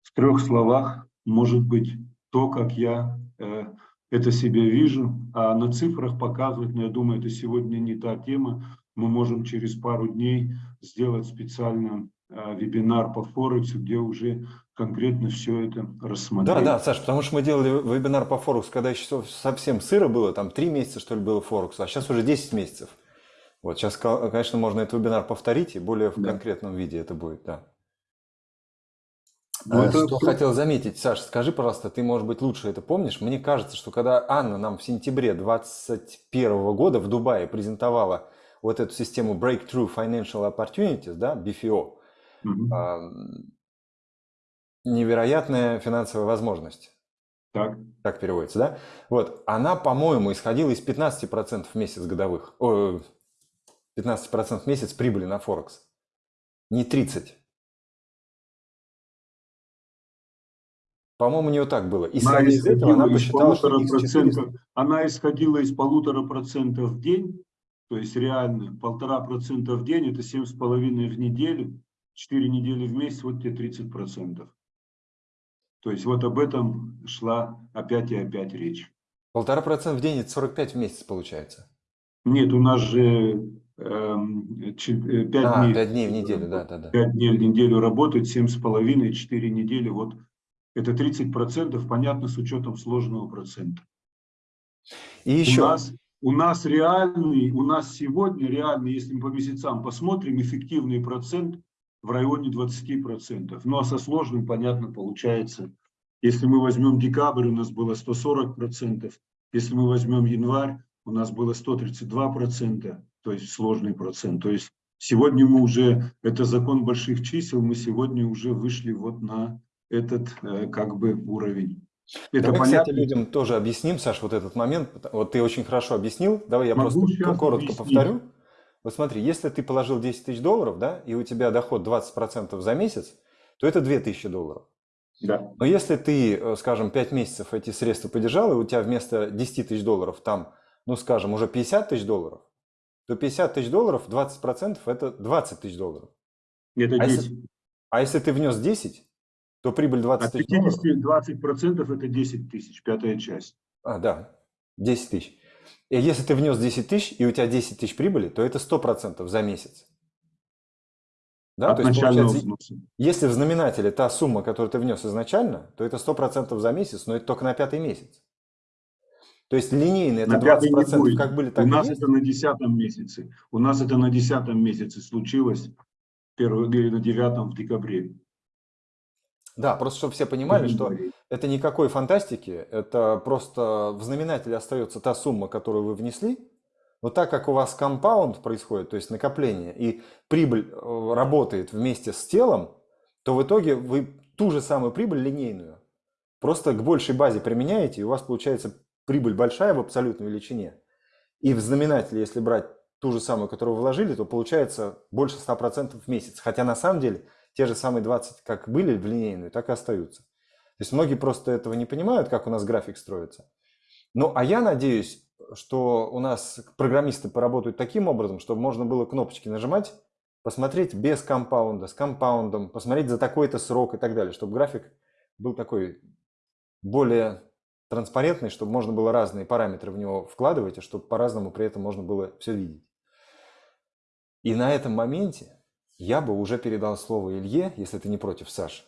в трех словах может быть то, как я э, это себе вижу. А на цифрах показывать, но я думаю, это сегодня не та тема. Мы можем через пару дней сделать специально э, вебинар по Форексу, где уже конкретно все это рассмотреть. Да, да, Саш, потому что мы делали вебинар по Форексу, когда еще совсем сыро было, там три месяца, что ли, было Форексу, а сейчас уже 10 месяцев. Вот сейчас, конечно, можно этот вебинар повторить, и более в да. конкретном виде это будет, да. Ну, это... Что хотел заметить, Саша, скажи, пожалуйста, ты, может быть, лучше это помнишь? Мне кажется, что когда Анна нам в сентябре 2021 года в Дубае презентовала вот эту систему Breakthrough Financial Opportunities, да, BFO, mm-hmm. невероятная финансовая возможность. Так. Так переводится, да? Вот, она, по-моему, исходила из 15% в месяц годовых. О, 15% в месяц прибыли на Форекс. Не 30. По-моему, у нее так было. И она из этого она посчитала, что процентов, Она исходила из полутора процентов в день, то есть реально полтора процента в день, это семь с половиной в неделю, четыре недели в месяц, вот тебе 30 процентов. То есть вот об этом шла опять и опять речь. Полтора процента в день – это 45 в месяц получается. Нет, у нас же 5 эм, э, а, дней, 5 дней в неделю, да, да, да. 5 дней в неделю работает, 7,5, 4 недели, вот это 30%, понятно, с учетом сложного процента. И еще... У нас, у нас реальный, у нас сегодня реальный, если мы по месяцам посмотрим, эффективный процент в районе 20%. Ну а со сложным, понятно, получается, если мы возьмем декабрь, у нас было 140%, если мы возьмем январь, у нас было 132%, то есть сложный процент. То есть сегодня мы уже, это закон больших чисел, мы сегодня уже вышли вот на этот э, как бы уровень. Это Давай, понятно? кстати, людям тоже объясним, Саш, вот этот момент. Вот ты очень хорошо объяснил. Давай я Могу просто коротко объяснить. повторю. Вот смотри, если ты положил 10 тысяч долларов, да, и у тебя доход 20% за месяц, то это 2000 долларов. Да. Но если ты, э, скажем, 5 месяцев эти средства поддержал, и у тебя вместо 10 тысяч долларов там, ну, скажем, уже 50 тысяч долларов, то 50 тысяч долларов, 20% это 20 тысяч долларов. Это 10. А если, а если ты внес 10, то прибыль 20 тысяч От 50 долларов. 20% это 10 тысяч, пятая часть. А, да, 10 тысяч. И если ты внес 10 тысяч, и у тебя 10 тысяч прибыли, то это 100% за месяц. Да, От то есть, получается, взноса. если в знаменателе та сумма, которую ты внес изначально, то это 100% за месяц, но это только на пятый месяц. То есть линейно это на 20%, как были, так У нас есть. это на десятом месяце. У нас это на десятом месяце случилось, первый, на девятом в декабре. Да, просто чтобы все понимали, что это никакой фантастики, это просто в знаменателе остается та сумма, которую вы внесли, но так как у вас компаунд происходит, то есть накопление, и прибыль э, работает вместе с телом, то в итоге вы ту же самую прибыль линейную просто к большей базе применяете, и у вас получается прибыль большая в абсолютной величине, и в знаменателе, если брать ту же самую, которую вы вложили, то получается больше 100% в месяц. Хотя на самом деле те же самые 20 как были в линейную, так и остаются. То есть многие просто этого не понимают, как у нас график строится. Ну, а я надеюсь, что у нас программисты поработают таким образом, чтобы можно было кнопочки нажимать, посмотреть без компаунда, с компаундом, посмотреть за такой-то срок и так далее, чтобы график был такой более транспарентный, чтобы можно было разные параметры в него вкладывать, и чтобы по-разному при этом можно было все видеть. И на этом моменте я бы уже передал слово Илье, если ты не против, Саш.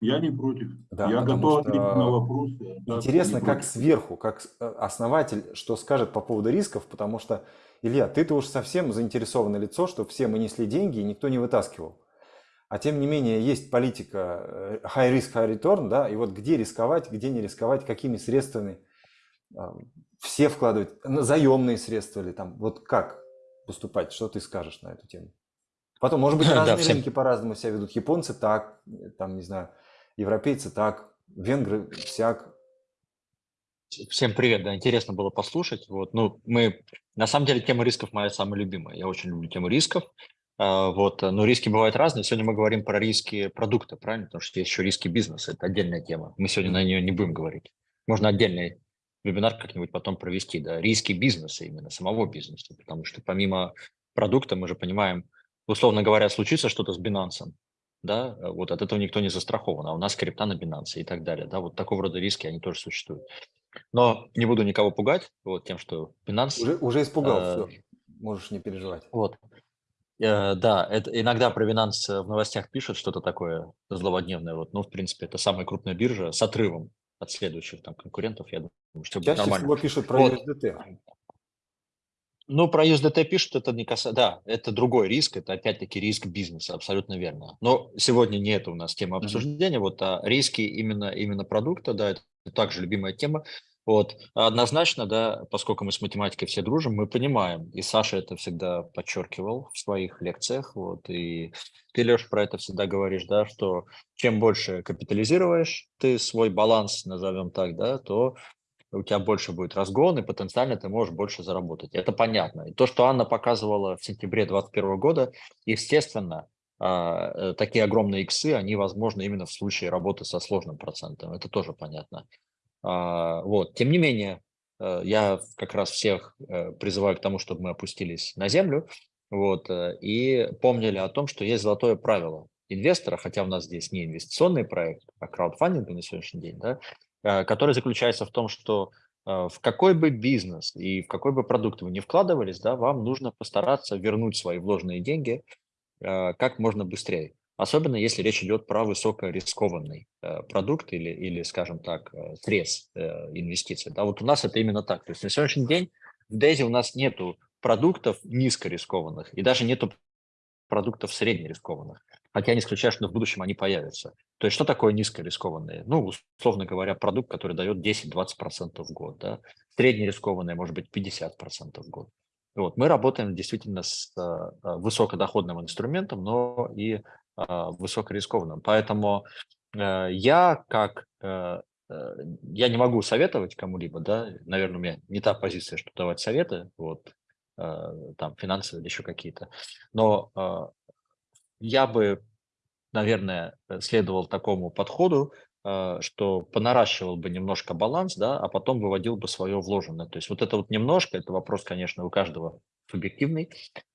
Я не против. Да, я готов что ответить на вопросы. Интересно, как против. сверху, как э, основатель, что скажет по поводу рисков, потому что, Илья, ты-то уж совсем заинтересованное лицо, что все мы несли деньги и никто не вытаскивал. А тем не менее, есть политика э, high risk, high return, да, и вот где рисковать, где не рисковать, какими средствами а, все вкладывать, заемные средства или там, вот как поступать, что ты скажешь на эту тему? Потом, может быть, Да, разные всем- рынки по-разному себя ведут. Японцы так, там, не знаю, европейцы так, венгры всяк. Всем привет, да, интересно было послушать. Вот, ну, мы, на самом деле, тема рисков моя самая любимая. Я очень люблю тему рисков. А, Вот, но риски бывают разные. Сегодня мы говорим про риски продукта, правильно? Потому что есть еще риски бизнеса, это отдельная тема. Мы сегодня на нее не будем говорить. Можно отдельный вебинар как-нибудь потом провести, да, риски бизнеса именно, самого бизнеса, потому что помимо продукта мы же понимаем, условно говоря, случится что-то с Binance, да, вот от этого никто не застрахован, а у нас крипта на Binance и так далее, да, вот такого рода риски, они тоже существуют. Но не буду никого пугать вот тем, что Binance... Уже, уже испугал, Э, все. Можешь не переживать. Вот. Э, Да, это иногда про Binance в новостях пишут что-то такое злободневное. Вот, ну, в принципе, это самая крупная биржа с отрывом от следующих там конкурентов. Я думаю, что будет Чаще нормально. всего пишут про Вот. USDT. Ну, про USDT пишут, это не касается... Да, это другой риск, это опять-таки риск бизнеса, абсолютно верно. Но сегодня не это у нас тема обсуждения, вот, а риски именно, именно продукта, да, это также любимая тема. Вот, однозначно, да, поскольку мы с математикой все дружим, мы понимаем, и Саша это всегда подчеркивал в своих лекциях, вот, и ты, Леш, про это всегда говоришь, да, что чем больше капитализируешь ты свой баланс, назовем так, да, то у тебя больше будет разгон, и потенциально ты можешь больше заработать. Это понятно. И то, что Анна показывала в сентябре 2021 года, естественно, а, э, такие огромные иксы, они возможны именно в случае работы со сложным процентом. Это тоже понятно. А, Вот. Тем не менее, э, я как раз всех э, призываю к тому, чтобы мы опустились на землю вот, и помнили о том, что есть золотое правило инвестора, хотя у нас здесь не инвестиционный проект, а краудфандинг на сегодняшний день, да, который заключается в том, что э, в какой бы бизнес и в какой бы продукт вы не вкладывались, да, вам нужно постараться вернуть свои вложенные деньги э, как можно быстрее. Особенно если речь идет про высокорискованный э, продукт или, или, скажем так, э, срез э, инвестиций. Да, вот у нас это именно так. То есть на сегодняшний день в Дейзи у нас нету продуктов низкорискованных и даже нету продуктов среднерискованных. Хотя не исключаю, что в будущем они появятся. То есть что такое низкорискованные? Ну, условно говоря, продукт, который дает 10-20% в год. Да? Среднерискованные может быть 50% в год. Вот. Мы работаем действительно с а, а, высокодоходным инструментом, но и а, высокорискованным. Поэтому э, я как э, э, я не могу советовать кому-либо, да, наверное, у меня не та позиция, что давать советы, вот, там, финансовые или еще какие-то, но э, я бы, наверное, э, следовал такому подходу, э, что понаращивал бы немножко баланс, да, а потом выводил бы свое вложенное. То есть вот это вот немножко, это вопрос, конечно, у каждого субъективный.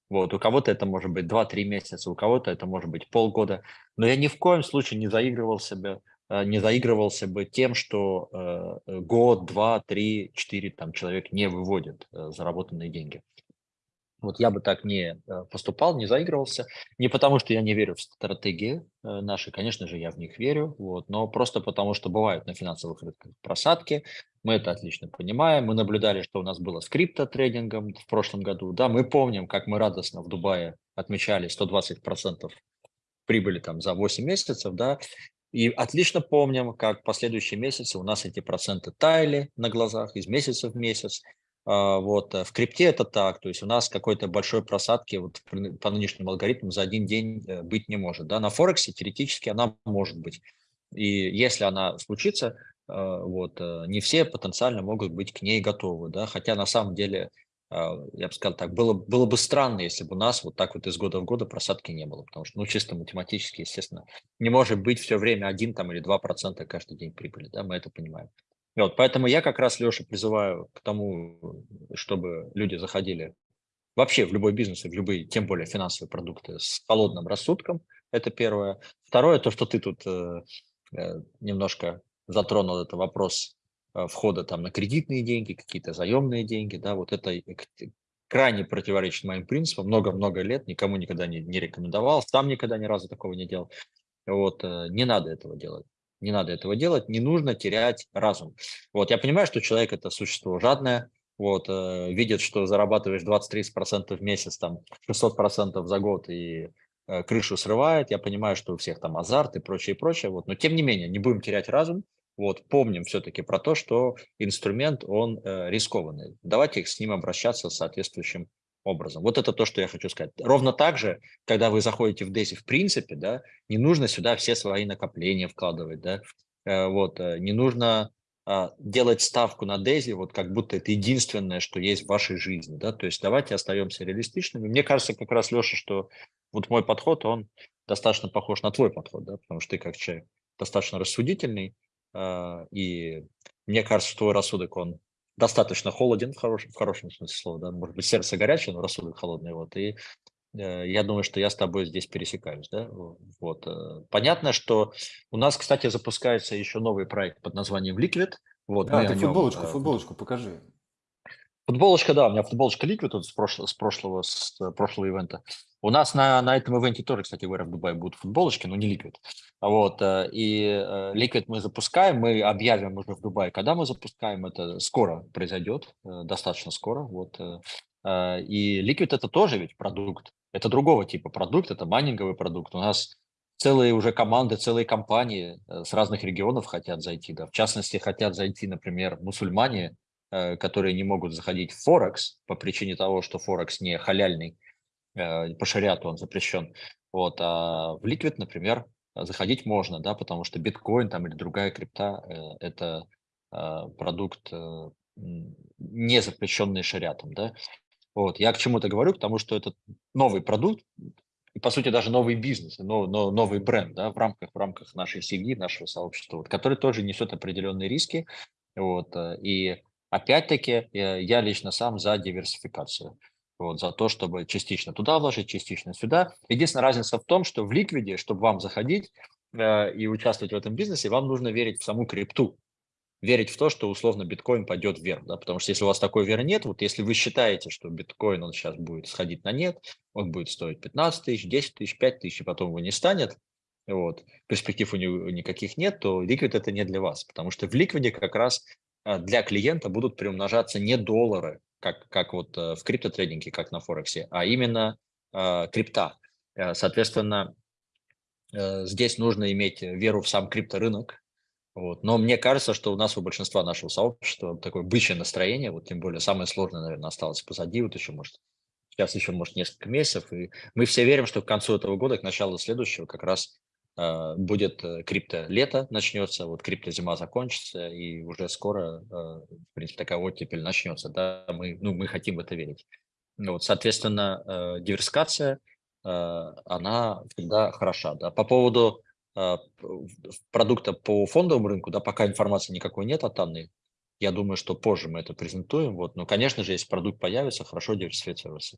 Вот, у кого-то это может быть 2-3 месяца, у кого-то это может быть полгода. Но я ни в коем случае не заигрывал себя, не заигрывался бы тем, что э, год, два, три, четыре там человек не выводит э, заработанные деньги. Вот я бы так не э, поступал, не заигрывался. Не потому, что я не верю в стратегии э, наши, конечно же, я в них верю, вот, но просто потому, что бывают на финансовых рынках просадки. Мы это отлично понимаем. Мы наблюдали, что у нас было с криптотрейдингом в прошлом году. Да, мы помним, как мы радостно в Дубае отмечали 120% прибыли там за 8 месяцев, да, и отлично помним, как последующие месяцы у нас эти проценты таяли на глазах из месяца в месяц. А, Вот, э, в крипте это так, то есть у нас какой-то большой просадки вот по нынешним алгоритмам за один день э, быть не может. Да? На Форексе теоретически она может быть. И если она случится, э, вот, э, не все потенциально могут быть к ней готовы. Да? Хотя на самом деле, э, я бы сказал так, было, было бы странно, если бы у нас вот так вот из года в года просадки не было. Потому что, ну, чисто математически, естественно, не может быть все время один там или два процента каждый день прибыли. Да? Мы это понимаем. И Вот, поэтому я как раз, Леша, призываю к тому, чтобы люди заходили вообще в любой бизнес и в любые, тем более финансовые продукты с холодным рассудком. Это первое. Второе, то, что ты тут э, э, немножко затронул, это вопрос э, входа там на кредитные деньги, какие-то заемные деньги, да, вот это крайне противоречит моим принципам. Много-много лет никому никогда не, не рекомендовал, сам никогда ни разу такого не делал. Вот, э, не надо этого делать. Не надо этого делать, не нужно терять разум. Вот, я понимаю, что человек – это существо жадное, вот, э, видит, что зарабатываешь 20-30% в месяц, там, 600% за год и э, крышу срывает. Я понимаю, что у всех там азарт и прочее, и прочее. Вот, но тем не менее, не будем терять разум. Вот, помним все-таки про то, что инструмент, он э, рискованный. Давайте с ним обращаться соответствующим образом. Вот это то, что я хочу сказать. Ровно так же, когда вы заходите в DESI в принципе, да, не нужно сюда все свои накопления вкладывать, да, э, вот, э, не нужно а, делать ставку на Дези, вот как будто это единственное, что есть в вашей жизни, да, то есть давайте остаемся реалистичными. Мне кажется, как раз, Леша, что вот мой подход, он достаточно похож на твой подход, да, потому что ты как человек достаточно рассудительный, а, и мне кажется, твой рассудок, он достаточно холоден в хорошем, в хорошем смысле слова, да, может быть, сердце горячее, но рассудок холодный, вот, и э, я думаю, что я с тобой здесь пересекаюсь, да, вот. Э. Понятно, что у нас, кстати, запускается еще новый проект под названием Liquid, вот. Да, ты футболочку, нем, э, футболочку покажи. Футболочка, да, у меня футболочка Liquid вот с, прошлого, с прошлого, с прошлого ивента. У нас на, на этом ивенте тоже, кстати говоря, в Дубае будут футболочки, но не Liquid. Вот, э, и э, Liquid мы запускаем, мы объявим уже в Дубае, когда мы запускаем, это скоро произойдет, э, достаточно скоро. Вот. И Liquid это тоже ведь продукт, это другого типа продукт, это майнинговый продукт. У нас целые уже команды, целые компании с разных регионов хотят зайти. Да. В частности, хотят зайти, например, мусульмане, которые не могут заходить в Форекс по причине того, что Форекс не халяльный, по шариату он запрещен. Вот, а в Liquid, например, заходить можно, да, потому что биткоин там или другая крипта э, – это а, продукт, э, не запрещенный шариатом, да. Вот, я к чему-то говорю, потому что это новый продукт, и, по сути, даже новый бизнес, но, но, новый бренд, да, в рамках, в рамках нашей семьи, нашего сообщества, вот, который тоже несет определенные риски, вот, э, и опять-таки я лично сам за диверсификацию. Вот, за то, чтобы частично туда вложить, частично сюда. Единственная разница в том, что в ликвиде, чтобы вам заходить э, и участвовать в этом бизнесе, вам нужно верить в саму крипту, верить в то, что условно биткоин пойдет вверх, да, потому что если у вас такой веры нет, вот если вы считаете, что биткоин, он сейчас будет сходить на нет, он будет стоить 15 тысяч, 10 тысяч, 5 тысяч, и потом его не станет, вот, перспектив у него никаких нет, то ликвид это не для вас, потому что в ликвиде как раз э, для клиента будут приумножаться не доллары, как, как вот э, в криптотрейдинге, как на Форексе, а именно э, крипта. Э, соответственно, э, здесь нужно иметь веру в сам крипторынок. Вот. Но мне кажется, что у нас у большинства нашего сообщества такое бычье настроение, вот тем более самое сложное, наверное, осталось позади, вот еще может сейчас еще может несколько месяцев, и мы все верим, что к концу этого года, к началу следующего, как раз а, будет э, крипто лето начнется, вот крипто зима закончится, и уже скоро, э, в принципе, такая оттепель начнется, да, мы, ну, мы хотим в это верить. Ну вот, соответственно, э, диверсификация, она всегда хороша, да. По поводу продукта по фондовому рынку, да, пока информации никакой нет от Анны, я думаю, что позже мы это презентуем, вот, но, конечно же, если продукт появится, хорошо диверсифицироваться.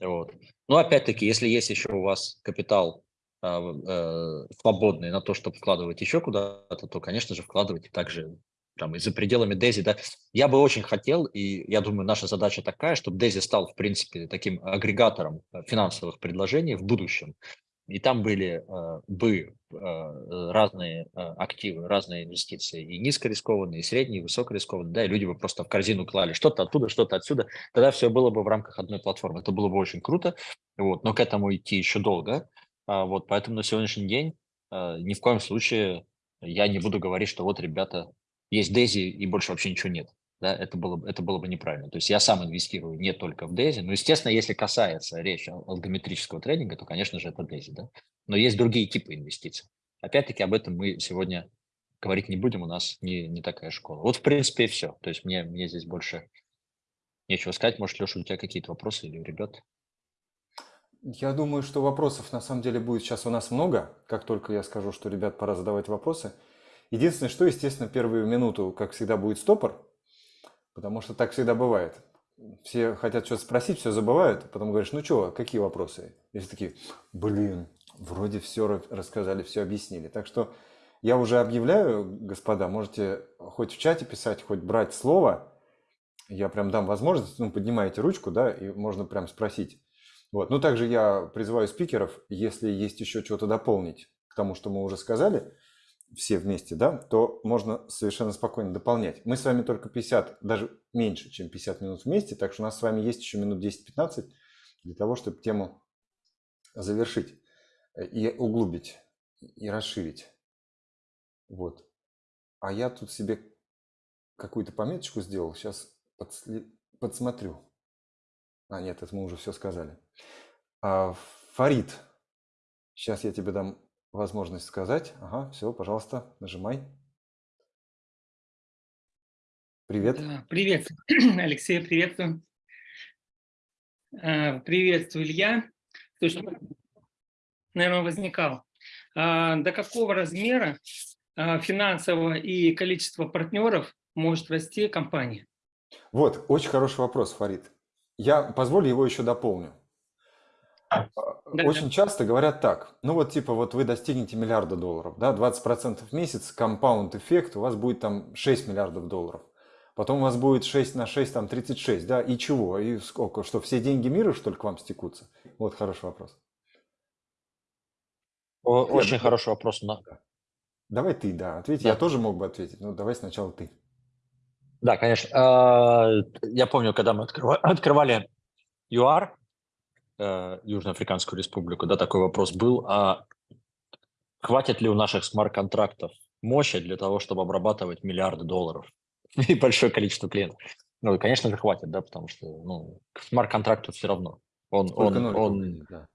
Вот. Но опять-таки, если есть еще у вас капитал э, свободные на то, чтобы вкладывать еще куда-то, то, конечно же, вкладывайте также там и за пределами Дези. Да. Я бы очень хотел, и я думаю, наша задача такая, чтобы Дези стал, в принципе, таким агрегатором э, финансовых предложений в будущем. И там были э, бы э, разные э, активы, разные инвестиции, и низкорискованные, и средние, и высокорискованные, да, и люди бы просто в корзину клали что-то оттуда, что-то отсюда, тогда все было бы в рамках одной платформы. Это было бы очень круто, вот, но к этому идти еще долго, а, вот, поэтому на сегодняшний день а, ни в коем случае я не буду говорить, что вот, ребята, есть Дези и больше вообще ничего нет. Да, это было, это было бы неправильно. То есть я сам инвестирую не только в Дези, но, естественно, если касается речи алгометрического трейдинга, то, конечно же, это Дези. Да? Но есть другие типы инвестиций. Опять-таки об этом мы сегодня говорить не будем, у нас не, не такая школа. Вот, в принципе, и все. То есть мне, мне здесь больше нечего сказать. Может, Леша, у тебя какие-то вопросы или у ребят? Я думаю, что вопросов на самом деле будет сейчас у нас много. Как только я скажу, что, ребят, пора задавать вопросы. Единственное, что, естественно, первую минуту, как всегда, будет стопор, потому что так всегда бывает. Все хотят что-то спросить, все забывают, потом говоришь, ну что, какие вопросы? И все такие, блин, вроде все рассказали, все объяснили. Так что я уже объявляю, господа, можете хоть в чате писать, хоть брать слово. Я прям дам возможность, ну, поднимаете ручку, да, и можно прям спросить. Вот. Ну, также я призываю спикеров, если есть еще что-то дополнить к тому, что мы уже сказали, все вместе, да, то можно совершенно спокойно дополнять. Мы с вами только 50, даже меньше, чем 50 минут вместе, так что у нас с вами есть еще минут 10-15 для того, чтобы тему завершить э, и углубить, и расширить. Вот. А я тут себе какую-то пометочку сделал, сейчас подсмотрю. А, нет, это мы уже все сказали. А, Фарид, сейчас я тебе дам возможность сказать. Ага, все, пожалуйста, нажимай. Привет. Привет, Алексей, приветствую. А, Приветствую, Илья. Слушай, наверное, возникал. А, До какого размера финансового и количества партнеров может расти компания? Вот, очень хороший вопрос, Фарид. Я позволю его еще дополню. Да, Очень да. часто говорят так, ну вот типа вот вы достигнете миллиарда долларов, да, 20% в месяц, компаунд эффект, у вас будет там 6 миллиардов долларов. Потом у вас будет 6 на 6, там 36, да, и чего? И сколько? Что, все деньги мира, что ли, к вам стекутся? Вот хороший вопрос. О- Нет, Очень ну, хороший вопрос. на- Давай ты, да, ответь. Да. Я тоже мог бы ответить, но давай сначала ты. Да, конечно. А, Я помню, когда мы открыва- открывали э, Южноафриканскую республику, да, такой вопрос был, а хватит ли у наших смарт-контрактов мощи для того, чтобы обрабатывать миллиарды долларов и большое количество клиентов? Ну, конечно же, хватит, да, потому что ну, смарт-контракту все равно. Он, Сколько он, он, будет, да.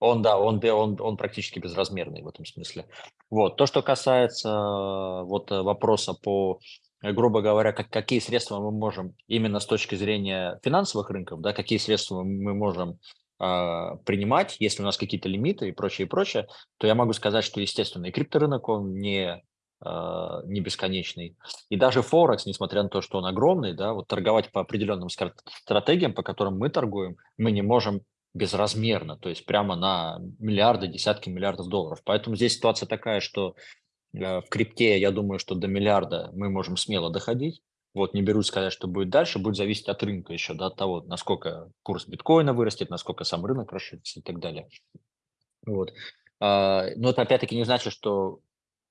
Он, да, он, да, он, он практически безразмерный в этом смысле. Вот. То, что касается э, вот э, вопроса по, э, грубо говоря, как, какие средства мы можем именно с точки зрения финансовых рынков, да, какие средства мы можем принимать, если у нас какие-то лимиты и прочее, и прочее, то я могу сказать, что, естественно, и крипторынок, он не, а, не бесконечный. И даже Форекс, несмотря на то, что он огромный, да, вот торговать по определенным стратегиям, по которым мы торгуем, мы не можем безразмерно, то есть прямо на миллиарды, десятки миллиардов долларов. Поэтому здесь ситуация такая, что э, в крипте, я думаю, что до миллиарда мы можем смело доходить. Вот не берусь сказать, что будет дальше, будет зависеть от рынка еще, да, от того, насколько курс биткоина вырастет, насколько сам рынок расширится и так далее. Вот. А, Но это опять-таки не значит, что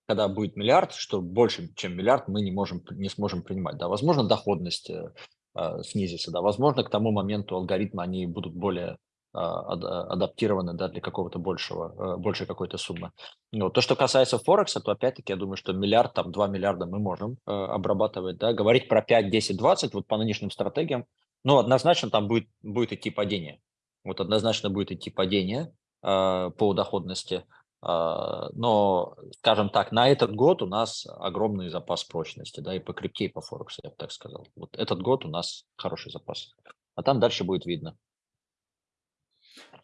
когда будет миллиард, что больше, чем миллиард, мы не, можем, не сможем принимать. Да, возможно, доходность э, а, снизится, да, возможно, к тому моменту алгоритмы, они будут более адаптированы да, для какого-то большего, э, большей какой-то суммы. Ну, то, что касается Форекса, то опять-таки я думаю, что миллиард, там 2 миллиарда мы можем э, обрабатывать. Да? Говорить про 5, 10, 20, вот по нынешним стратегиям, ну, однозначно там будет, будет идти падение. Вот однозначно будет идти падение э, по доходности. А, Но, скажем так, на этот год у нас огромный запас прочности, да, и по крипте, и по Форексу, я бы так сказал. Вот этот год у нас хороший запас. А там дальше будет видно.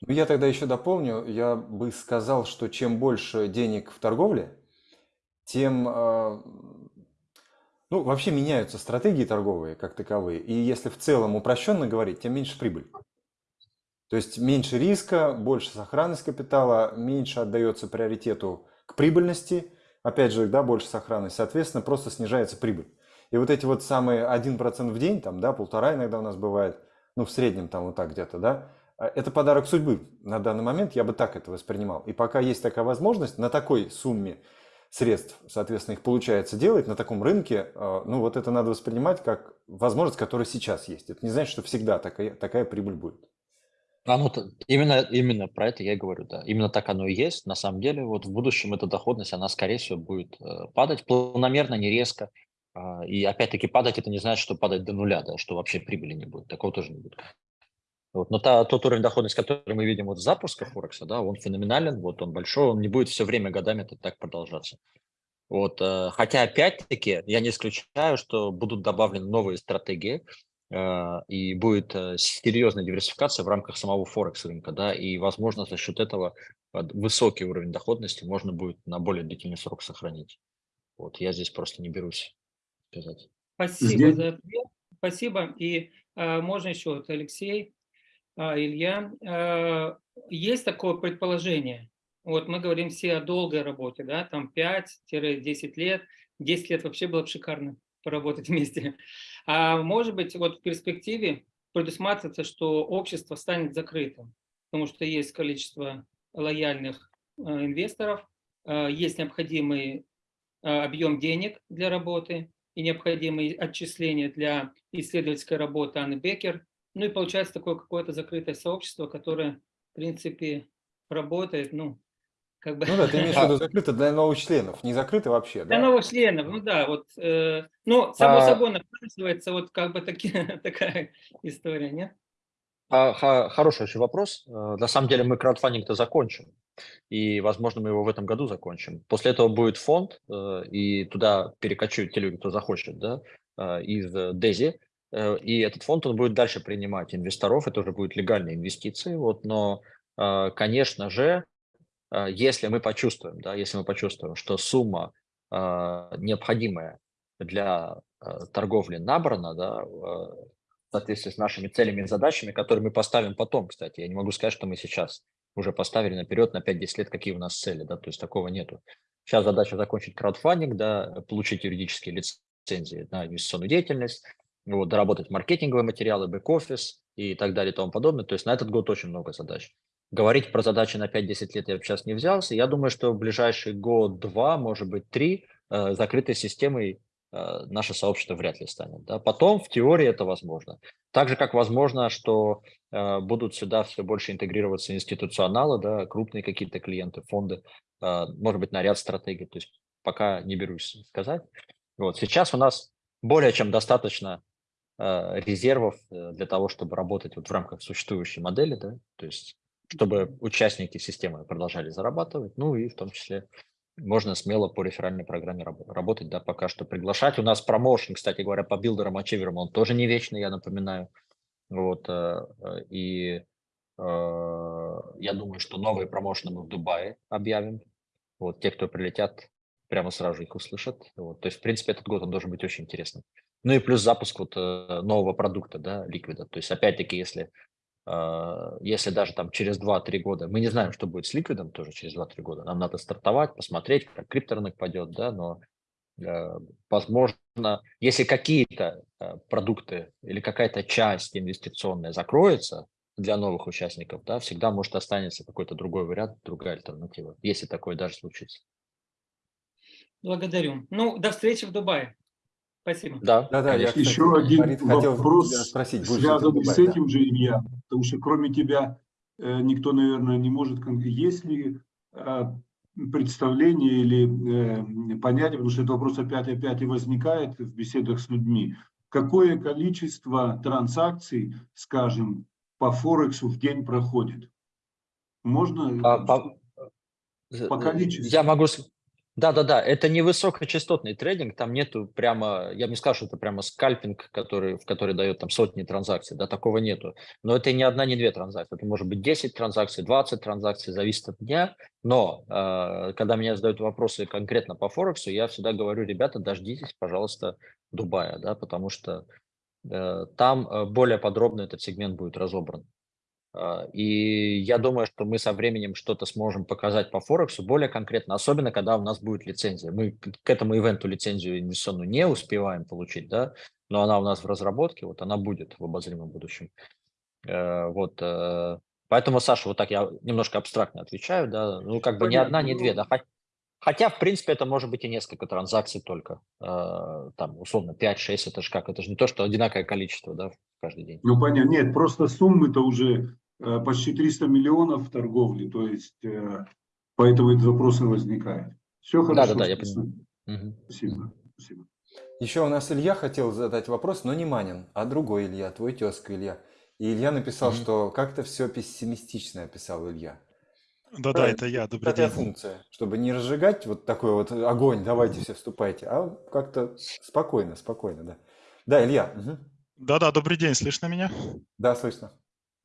Ну, я тогда еще дополню, я бы сказал, что чем больше денег в торговле, тем, э, ну, вообще меняются стратегии торговые как таковые. И если в целом упрощенно говорить, тем меньше прибыль. То есть меньше риска, больше сохранность капитала, меньше отдается приоритету к прибыльности, опять же, да, больше сохранность, соответственно, просто снижается прибыль. И вот эти вот самые 1% в день, там, да, полтора иногда у нас бывает, ну, в среднем там вот так где-то, да, это подарок судьбы. На данный момент я бы так это воспринимал. И пока есть такая возможность, на такой сумме средств, соответственно, их получается делать на таком рынке, э, ну, вот это надо воспринимать как возможность, которая сейчас есть. Это не значит, что всегда такая, такая прибыль будет. А ну, именно, именно про это я и говорю, да. Именно так оно и есть. На самом деле, вот в будущем эта доходность, она, скорее всего, будет э, падать планомерно, не резко. А, и опять-таки падать это не значит, что падать до нуля, да, что вообще прибыли не будет. Такого тоже не будет. Вот. Но та, тот уровень доходности, который мы видим вот с запуска Форекса, да, он феноменален, вот он большой, он не будет все время годами это так продолжаться. Вот, э, хотя опять-таки я не исключаю, что будут добавлены новые стратегии э, и будет э, серьезная диверсификация в рамках самого Форекс рынка, да, и возможно за счет этого э, высокий уровень доходности можно будет на более длительный срок сохранить. Вот я здесь просто не берусь сказать. Спасибо Здесь- за ответ. Спасибо. И а, можно еще, вот, Алексей, Илья, а, есть такое предположение. Вот мы говорим все о долгой работе, да, там 5-10 лет. 10 лет вообще было бы шикарно поработать вместе. А может быть, вот в перспективе предусматривается, что общество станет закрытым, потому что есть количество лояльных э, инвесторов, э, есть необходимый а, объем денег для работы и необходимые отчисления для исследовательской работы Анны Беккер. Ну и получается такое какое-то закрытое сообщество, которое, в принципе, работает, ну, как бы... Ну да, ты имеешь в виду закрыто для новых членов, не закрыто вообще, Для да? новых членов, ну да, вот, э, ну, само А- собой напрашивается вот как бы таки, такая история, нет? А, Хороший очень вопрос. Э, На самом деле мы краудфандинг-то закончим. И, возможно, мы его в этом году закончим. После этого будет фонд, э, и туда перекочуют те люди, кто захочет, да, э, из Дези. Э, И этот фонд, он будет дальше принимать инвесторов, это уже будут легальные инвестиции. Вот, но, э, конечно же, э, если мы почувствуем, да, если мы почувствуем, что сумма э, необходимая для торговли набрана, да, э, в соответствии с нашими целями и задачами, которые мы поставим потом, кстати. Я не могу сказать, что мы сейчас уже поставили наперед на 5-10 лет, какие у нас цели, да, то есть такого нету. Сейчас задача закончить краудфандинг, да, получить юридические лицензии на инвестиционную деятельность, вот, доработать маркетинговые материалы, бэк-офис и так далее и тому подобное. То есть на этот год очень много задач. Говорить про задачи на 5-10 лет я сейчас не взялся. Я думаю, что в ближайший год-два, может быть, три, э, закрытой системой э, наше сообщество вряд ли станет. Да? Потом в теории это возможно. Так же, как возможно, что э, будут сюда все больше интегрироваться институционалы, да, крупные какие-то клиенты, фонды, э, может быть, на ряд стратегий. То есть пока не берусь сказать. Вот. Сейчас у нас более чем достаточно резервов э, для того, чтобы работать вот в рамках существующей модели, да, то есть чтобы участники системы продолжали зарабатывать, ну и в том числе можно смело по реферальной программе раб- работать, да, пока что приглашать. У нас промоушен, кстати говоря, по билдерам, ачиверам, он тоже не вечный, я напоминаю. Вот, э, э, и э, я думаю, что новые промоушены мы в Дубае объявим. Вот, те, кто прилетят, прямо сразу их услышат. Вот, то есть, в принципе, этот год он должен быть очень интересным. Ну и плюс запуск вот э, нового продукта, да, ликвида. То есть, опять-таки, если а, если даже там через 2-3 года, мы не знаем, что будет с ликвидом тоже через 2-3 года, нам надо стартовать, посмотреть, как крипторынок пойдет, да, но э, возможно, если какие-то э, продукты или какая-то часть инвестиционная закроется для новых участников, да, всегда может останется какой-то другой вариант, другая альтернатива, если такое даже случится. Благодарю. Ну, до встречи в Дубае. Спасибо. Да, Да-да, я, конечно. кстати, Еще один хотел вопрос, тебя спросить, связанный с Дубае, да? этим же, Илья, потому что кроме тебя э, никто, наверное, не может... Есть ли э, представление или э, понятие, потому что этот вопрос опять и опять и возникает в беседах с людьми, какое количество транзакций, скажем, по Форексу в день проходит? Можно? А, по- По количеству. Я могу... Да-да-да, это не высокочастотный трейдинг, там нету прямо, я бы не скажу, что это прямо скальпинг, который, в который дает там сотни транзакций, да, такого нету. Но это не одна, не две транзакции, это может быть 10 транзакций, 20 транзакций, зависит от дня. Но э, когда меня задают вопросы конкретно по Форексу, я всегда говорю, ребята, дождитесь, пожалуйста, Дубая, да, потому что э, там э, более подробно этот сегмент будет разобран. А, И я думаю, что мы со временем что-то сможем показать по Форексу более конкретно, особенно когда у нас будет лицензия. Мы к этому ивенту лицензию инвестиционную не успеваем получить, да, но она у нас в разработке, вот она будет в обозримом будущем. Э, Вот, э, поэтому, Саша, вот так я немножко абстрактно отвечаю, да, ну как бы ни одна, ни две, ну- да, Хо- хотя, в принципе, это может быть и несколько транзакций только, Э, там, условно, 5-6, это же как, это же не то, что одинаковое количество, да, каждый день. Ну, понятно. Нет, просто суммы-то уже почти 300 миллионов в торговле, то есть э, поэтому этот вопрос и возникает. Все хорошо. Да-да-да, я спасибо. понимаю. Мгм. Спасибо. Спасибо. Еще у нас Илья хотел задать вопрос, но не Манин, а другой Илья, твой тезка Илья. И Илья написал, Мгм. что как-то все пессимистично описал Илья. Да-да, Да, это я, добрый Такая день. функция, чтобы не разжигать вот такой вот огонь, давайте все вступайте, а как-то спокойно, спокойно, да. Да, Илья. Да-да, добрый день, слышно меня? да, слышно.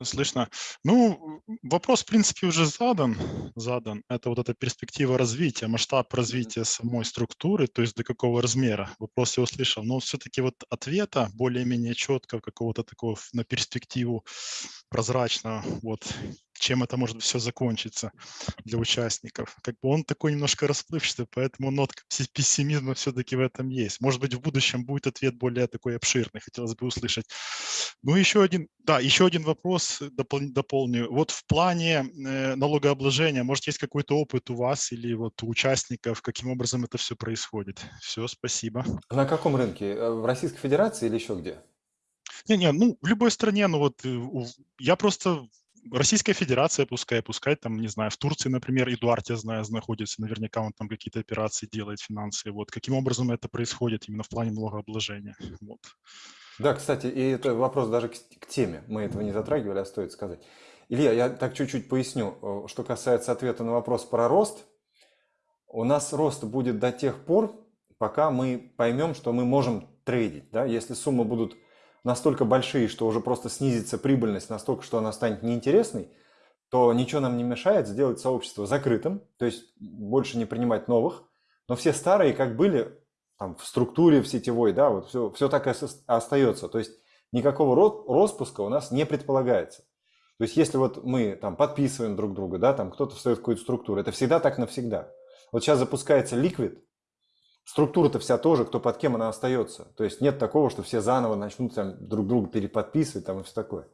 Слышно. Ну, вопрос, в принципе, уже задан. Задан. Это вот эта перспектива развития, масштаб развития самой структуры, то есть до какого размера. Вопрос я услышал. Но все-таки вот ответа более-менее четко, какого-то такого на перспективу прозрачно, вот чем это может все закончиться для участников. Как бы он такой немножко расплывчатый, поэтому нотка песси- пессимизма все-таки в этом есть. Может быть, в будущем будет ответ более такой обширный, хотелось бы услышать. Ну, еще один, да, еще один вопрос допол- дополню. Вот в плане э, налогообложения, может, есть какой-то опыт у вас или вот у участников, каким образом это все происходит? Все, спасибо. На каком рынке? Э, В Российской Федерации или еще где? Не-не, ну, в любой стране, ну вот, э, я просто Российская Федерация, пускай, пускай там, не знаю, в Турции, например, Эдуард, я знаю, находится, наверняка он там какие-то операции делает финансовые. Вот каким образом это происходит именно в плане налогообложения? Вот. Да, кстати, и это вопрос даже к, к теме. Мы этого не затрагивали, а стоит сказать. Илья, я так чуть-чуть поясню. Э, Что касается ответа на вопрос про рост, у нас рост будет до тех пор, пока мы поймем, что мы можем трейдить. Да? Если суммы будут настолько большие, что уже просто снизится прибыльность настолько, что она станет неинтересной, то ничего нам не мешает сделать сообщество закрытым, то есть больше не принимать новых, но все старые как были там, в структуре в сетевой, да, вот все, все так и ос- остается. То есть никакого распуска у нас не предполагается. То есть если вот мы там подписываем друг друга, да, там кто-то встает в какую-то структуру, это всегда так навсегда. Вот сейчас запускается ликвид, структура-то вся тоже, кто под кем она остается. То есть нет такого, что все заново начнут там, друг друга переподписывать там, и все такое.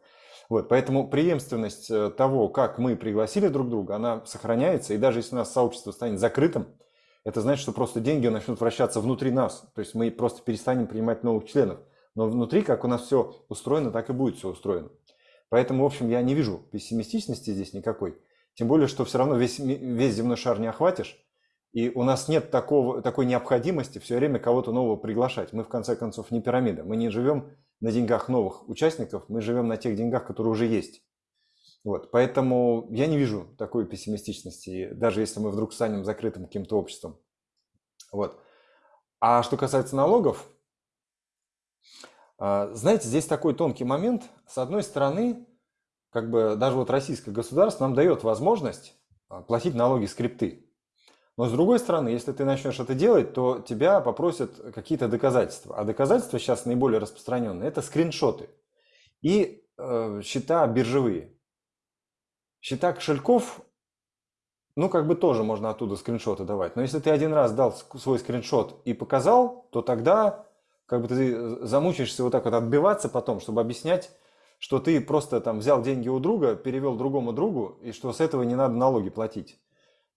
Вот, поэтому преемственность э, того, как мы пригласили друг друга, она сохраняется. И даже если у нас сообщество станет закрытым, это значит, что просто деньги начнут вращаться внутри нас. То есть мы просто перестанем принимать новых членов. Но внутри, как у нас все устроено, так и будет все устроено. Поэтому, в общем, я не вижу пессимистичности здесь никакой. Тем более, что все равно весь, весь земной шар не охватишь. И у нас нет такого, такой необходимости все время кого-то нового приглашать. Мы, в конце концов, не пирамида. Мы не живем на деньгах новых участников, мы живем на тех деньгах, которые уже есть. Вот, поэтому я не вижу такой пессимистичности, даже если мы вдруг станем закрытым каким-то обществом. Вот. А что касается налогов, а, знаете, здесь такой тонкий момент. С одной стороны, как бы даже вот российское государство нам дает возможность а, платить налоги скрипты. Но с другой стороны, если ты начнешь это делать, то тебя попросят какие-то доказательства. А доказательства сейчас наиболее распространенные – это скриншоты и э, счета биржевые. Счета кошельков, ну, как бы тоже можно оттуда скриншоты давать. Но если ты один раз дал свой скриншот и показал, то тогда как бы ты замучаешься вот так вот отбиваться потом, чтобы объяснять, что ты просто там взял деньги у друга, перевел другому другу, и что с этого не надо налоги платить.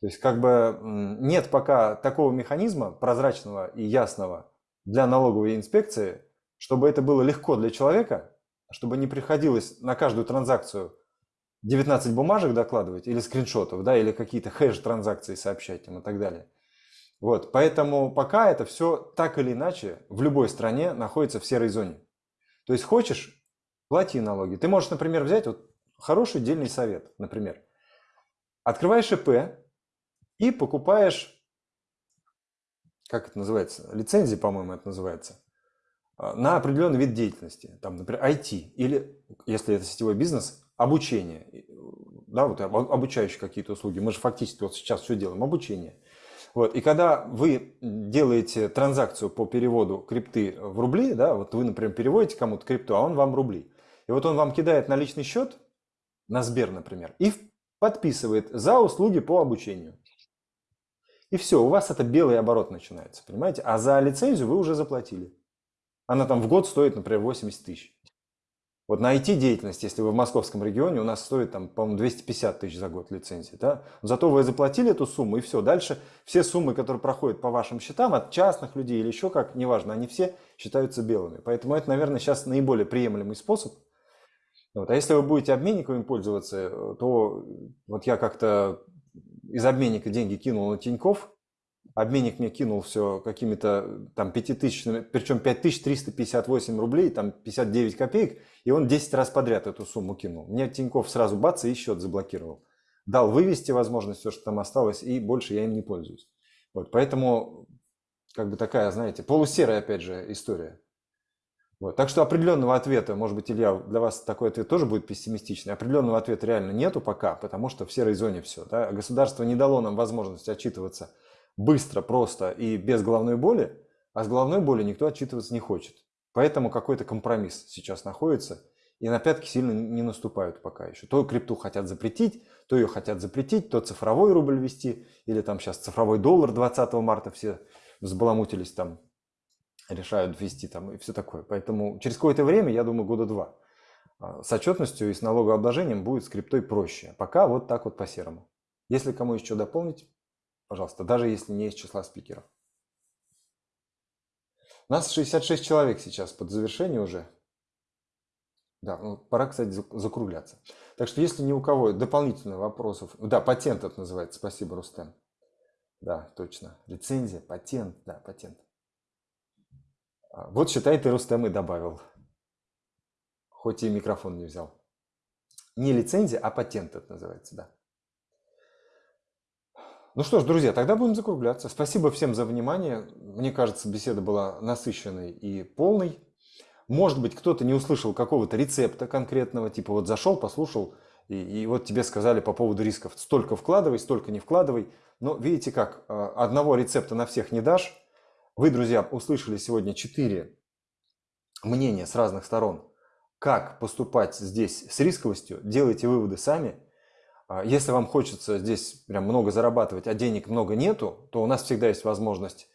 То есть как бы нет пока такого механизма прозрачного и ясного для налоговой инспекции, чтобы это было легко для человека, чтобы не приходилось на каждую транзакцию 19 бумажек докладывать или скриншотов, да, или какие-то хэш-транзакции сообщать им и так далее. Вот, поэтому пока это все так или иначе в любой стране находится в серой зоне. То есть хочешь, плати налоги. Ты можешь, например, взять вот хороший дельный совет, например. Открываешь ИП и покупаешь, как это называется, лицензии, по-моему, это называется, а, на определенный вид деятельности, там, например, IT, или, если это сетевой бизнес, обучение, да, вот об- обучающие какие-то услуги. Мы же фактически вот сейчас все делаем, обучение. Вот, и когда вы делаете транзакцию по переводу крипты в рубли, да, вот вы, например, переводите кому-то крипту, а он вам рубли. И вот он вам кидает на личный счет, на Сбер, например, и подписывает за услуги по обучению. И все, у вас это белый оборот начинается, понимаете? А за лицензию вы уже заплатили. Она там в год стоит, например, 80 тысяч. Вот на IT-деятельность, если вы в московском регионе, у нас стоит, там, по-моему, 250 тысяч за год лицензии. Да? Зато вы заплатили эту сумму, и все. Дальше все суммы, которые проходят по вашим счетам от частных людей или еще как, неважно, они все считаются белыми. Поэтому это, наверное, сейчас наиболее приемлемый способ. Вот. А если вы будете обменниковым пользоваться, э, то вот я как-то из обменника деньги кинул на Тиньков, обменник мне кинул все какими-то там пятитысячными, причем 5358 рублей, там 59 копеек, и он 10 раз подряд эту сумму кинул. Мне Тиньков сразу бац и счет заблокировал. Дал вывести возможность, все, что там осталось, и больше я им не пользуюсь. Вот, поэтому как бы такая, знаете, полусерая, опять же, история. Вот. Так что определенного ответа, может быть, Илья, для вас такой ответ тоже будет пессимистичный. Определенного ответа реально нету пока, потому что в серой зоне все. Да? Государство не дало нам возможность отчитываться быстро, просто и без головной боли, а с головной боли никто отчитываться не хочет. Поэтому какой-то компромисс сейчас находится. и на пятки сильно не наступают пока еще. То крипту хотят запретить, то ее хотят запретить, то цифровой рубль ввести, или там сейчас цифровой доллар 20 марта все взбаламутились там, решают ввести там и все такое. Поэтому через какое-то время, я думаю, года два, а, с отчетностью и с налогообложением будет с криптой проще. Пока вот так вот по-серому. Если кому еще дополнить, пожалуйста, даже если не из числа спикеров. У нас 66 человек сейчас под завершение уже. Да, ну, пора, кстати, зак- закругляться. Так что если ни у кого дополнительных вопросов... Да, патент это называется. Спасибо, Рустем. Да, точно. Лицензия, патент. Да, патент. А, Вот, считай, ты Рустем и добавил. Хоть и микрофон не взял. Не лицензия, а патент это называется, да. Ну что ж, друзья, тогда будем закругляться. Спасибо всем за внимание. Мне кажется, беседа была насыщенной и полной. Может быть, кто-то не услышал какого-то рецепта конкретного, типа вот зашел, послушал, и, и вот тебе сказали по поводу рисков, столько вкладывай, столько не вкладывай. Но видите как, э, одного рецепта на всех не дашь. Вы, друзья, услышали сегодня четыре мнения с разных сторон. Как поступать здесь с рисковостью, делайте выводы сами. А Если вам хочется здесь прям много зарабатывать, а денег много нету, то у нас всегда есть возможность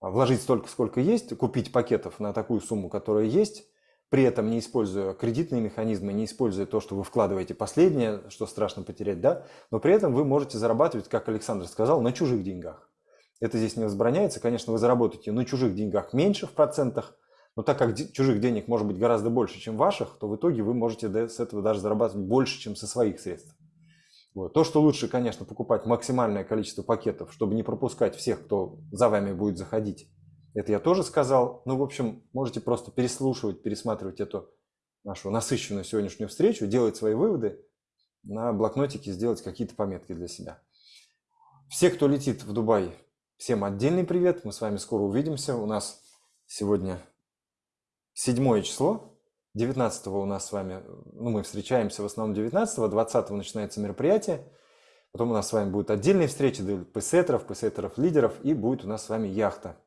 а, вложить столько, сколько есть, купить пакетов на такую сумму, которая есть, при этом не используя кредитные механизмы, не используя то, что вы вкладываете последнее, что страшно потерять, да, но при этом вы можете зарабатывать, как Александр сказал, на чужих деньгах. Это здесь не возбраняется, конечно, вы заработаете на чужих деньгах меньше в процентах, но так как чужих денег может быть гораздо больше, чем ваших, то в итоге вы можете с этого даже зарабатывать больше, чем со своих средств. Вот. То, что лучше, конечно, покупать максимальное количество пакетов, чтобы не пропускать всех, кто за вами будет заходить. Это я тоже сказал. Ну, в общем, можете просто переслушивать, пересматривать эту нашу насыщенную сегодняшнюю встречу, делать свои выводы, на блокнотике сделать какие-то пометки для себя. Все, кто летит в Дубай, всем отдельный привет. Мы с вами скоро увидимся. У нас сегодня седьмое число. 19 у нас с вами, ну, мы встречаемся в основном 19 20 начинается мероприятие. Потом у нас с вами будут отдельные встречи для пейсеттеров, пейсеттеров лидеров, и будет у нас с вами яхта.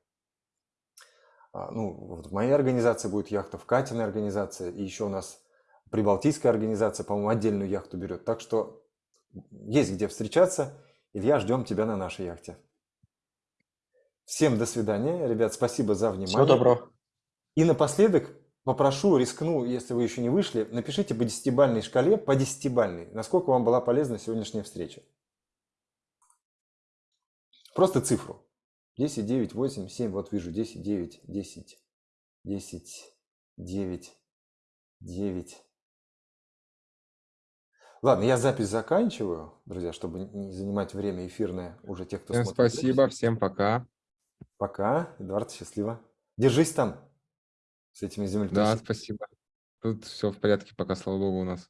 А, Ну, вот в моей организации будет яхта, в Катиной организации, и еще у нас Прибалтийская организация, по-моему, отдельную яхту берет. Так что есть где встречаться. Илья, ждем тебя на нашей яхте. Всем до свидания. Ребят, спасибо за внимание. Всего доброго. И напоследок попрошу, рискну, если вы еще не вышли, напишите по десятибальной шкале, по десятибальной, насколько вам была полезна сегодняшняя встреча. Просто цифру. 10, 9, 8, 7, вот вижу 10, 9, 10, 10, 9, 9. Ладно, я запись заканчиваю, друзья, чтобы не занимать время эфирное уже тех, кто Всем смотрит. спасибо, запись. всем пока. Пока, Эдуард, счастливо. Держись там с этими Да, землетрясениями. спасибо. Тут все в порядке пока, слава богу, у нас.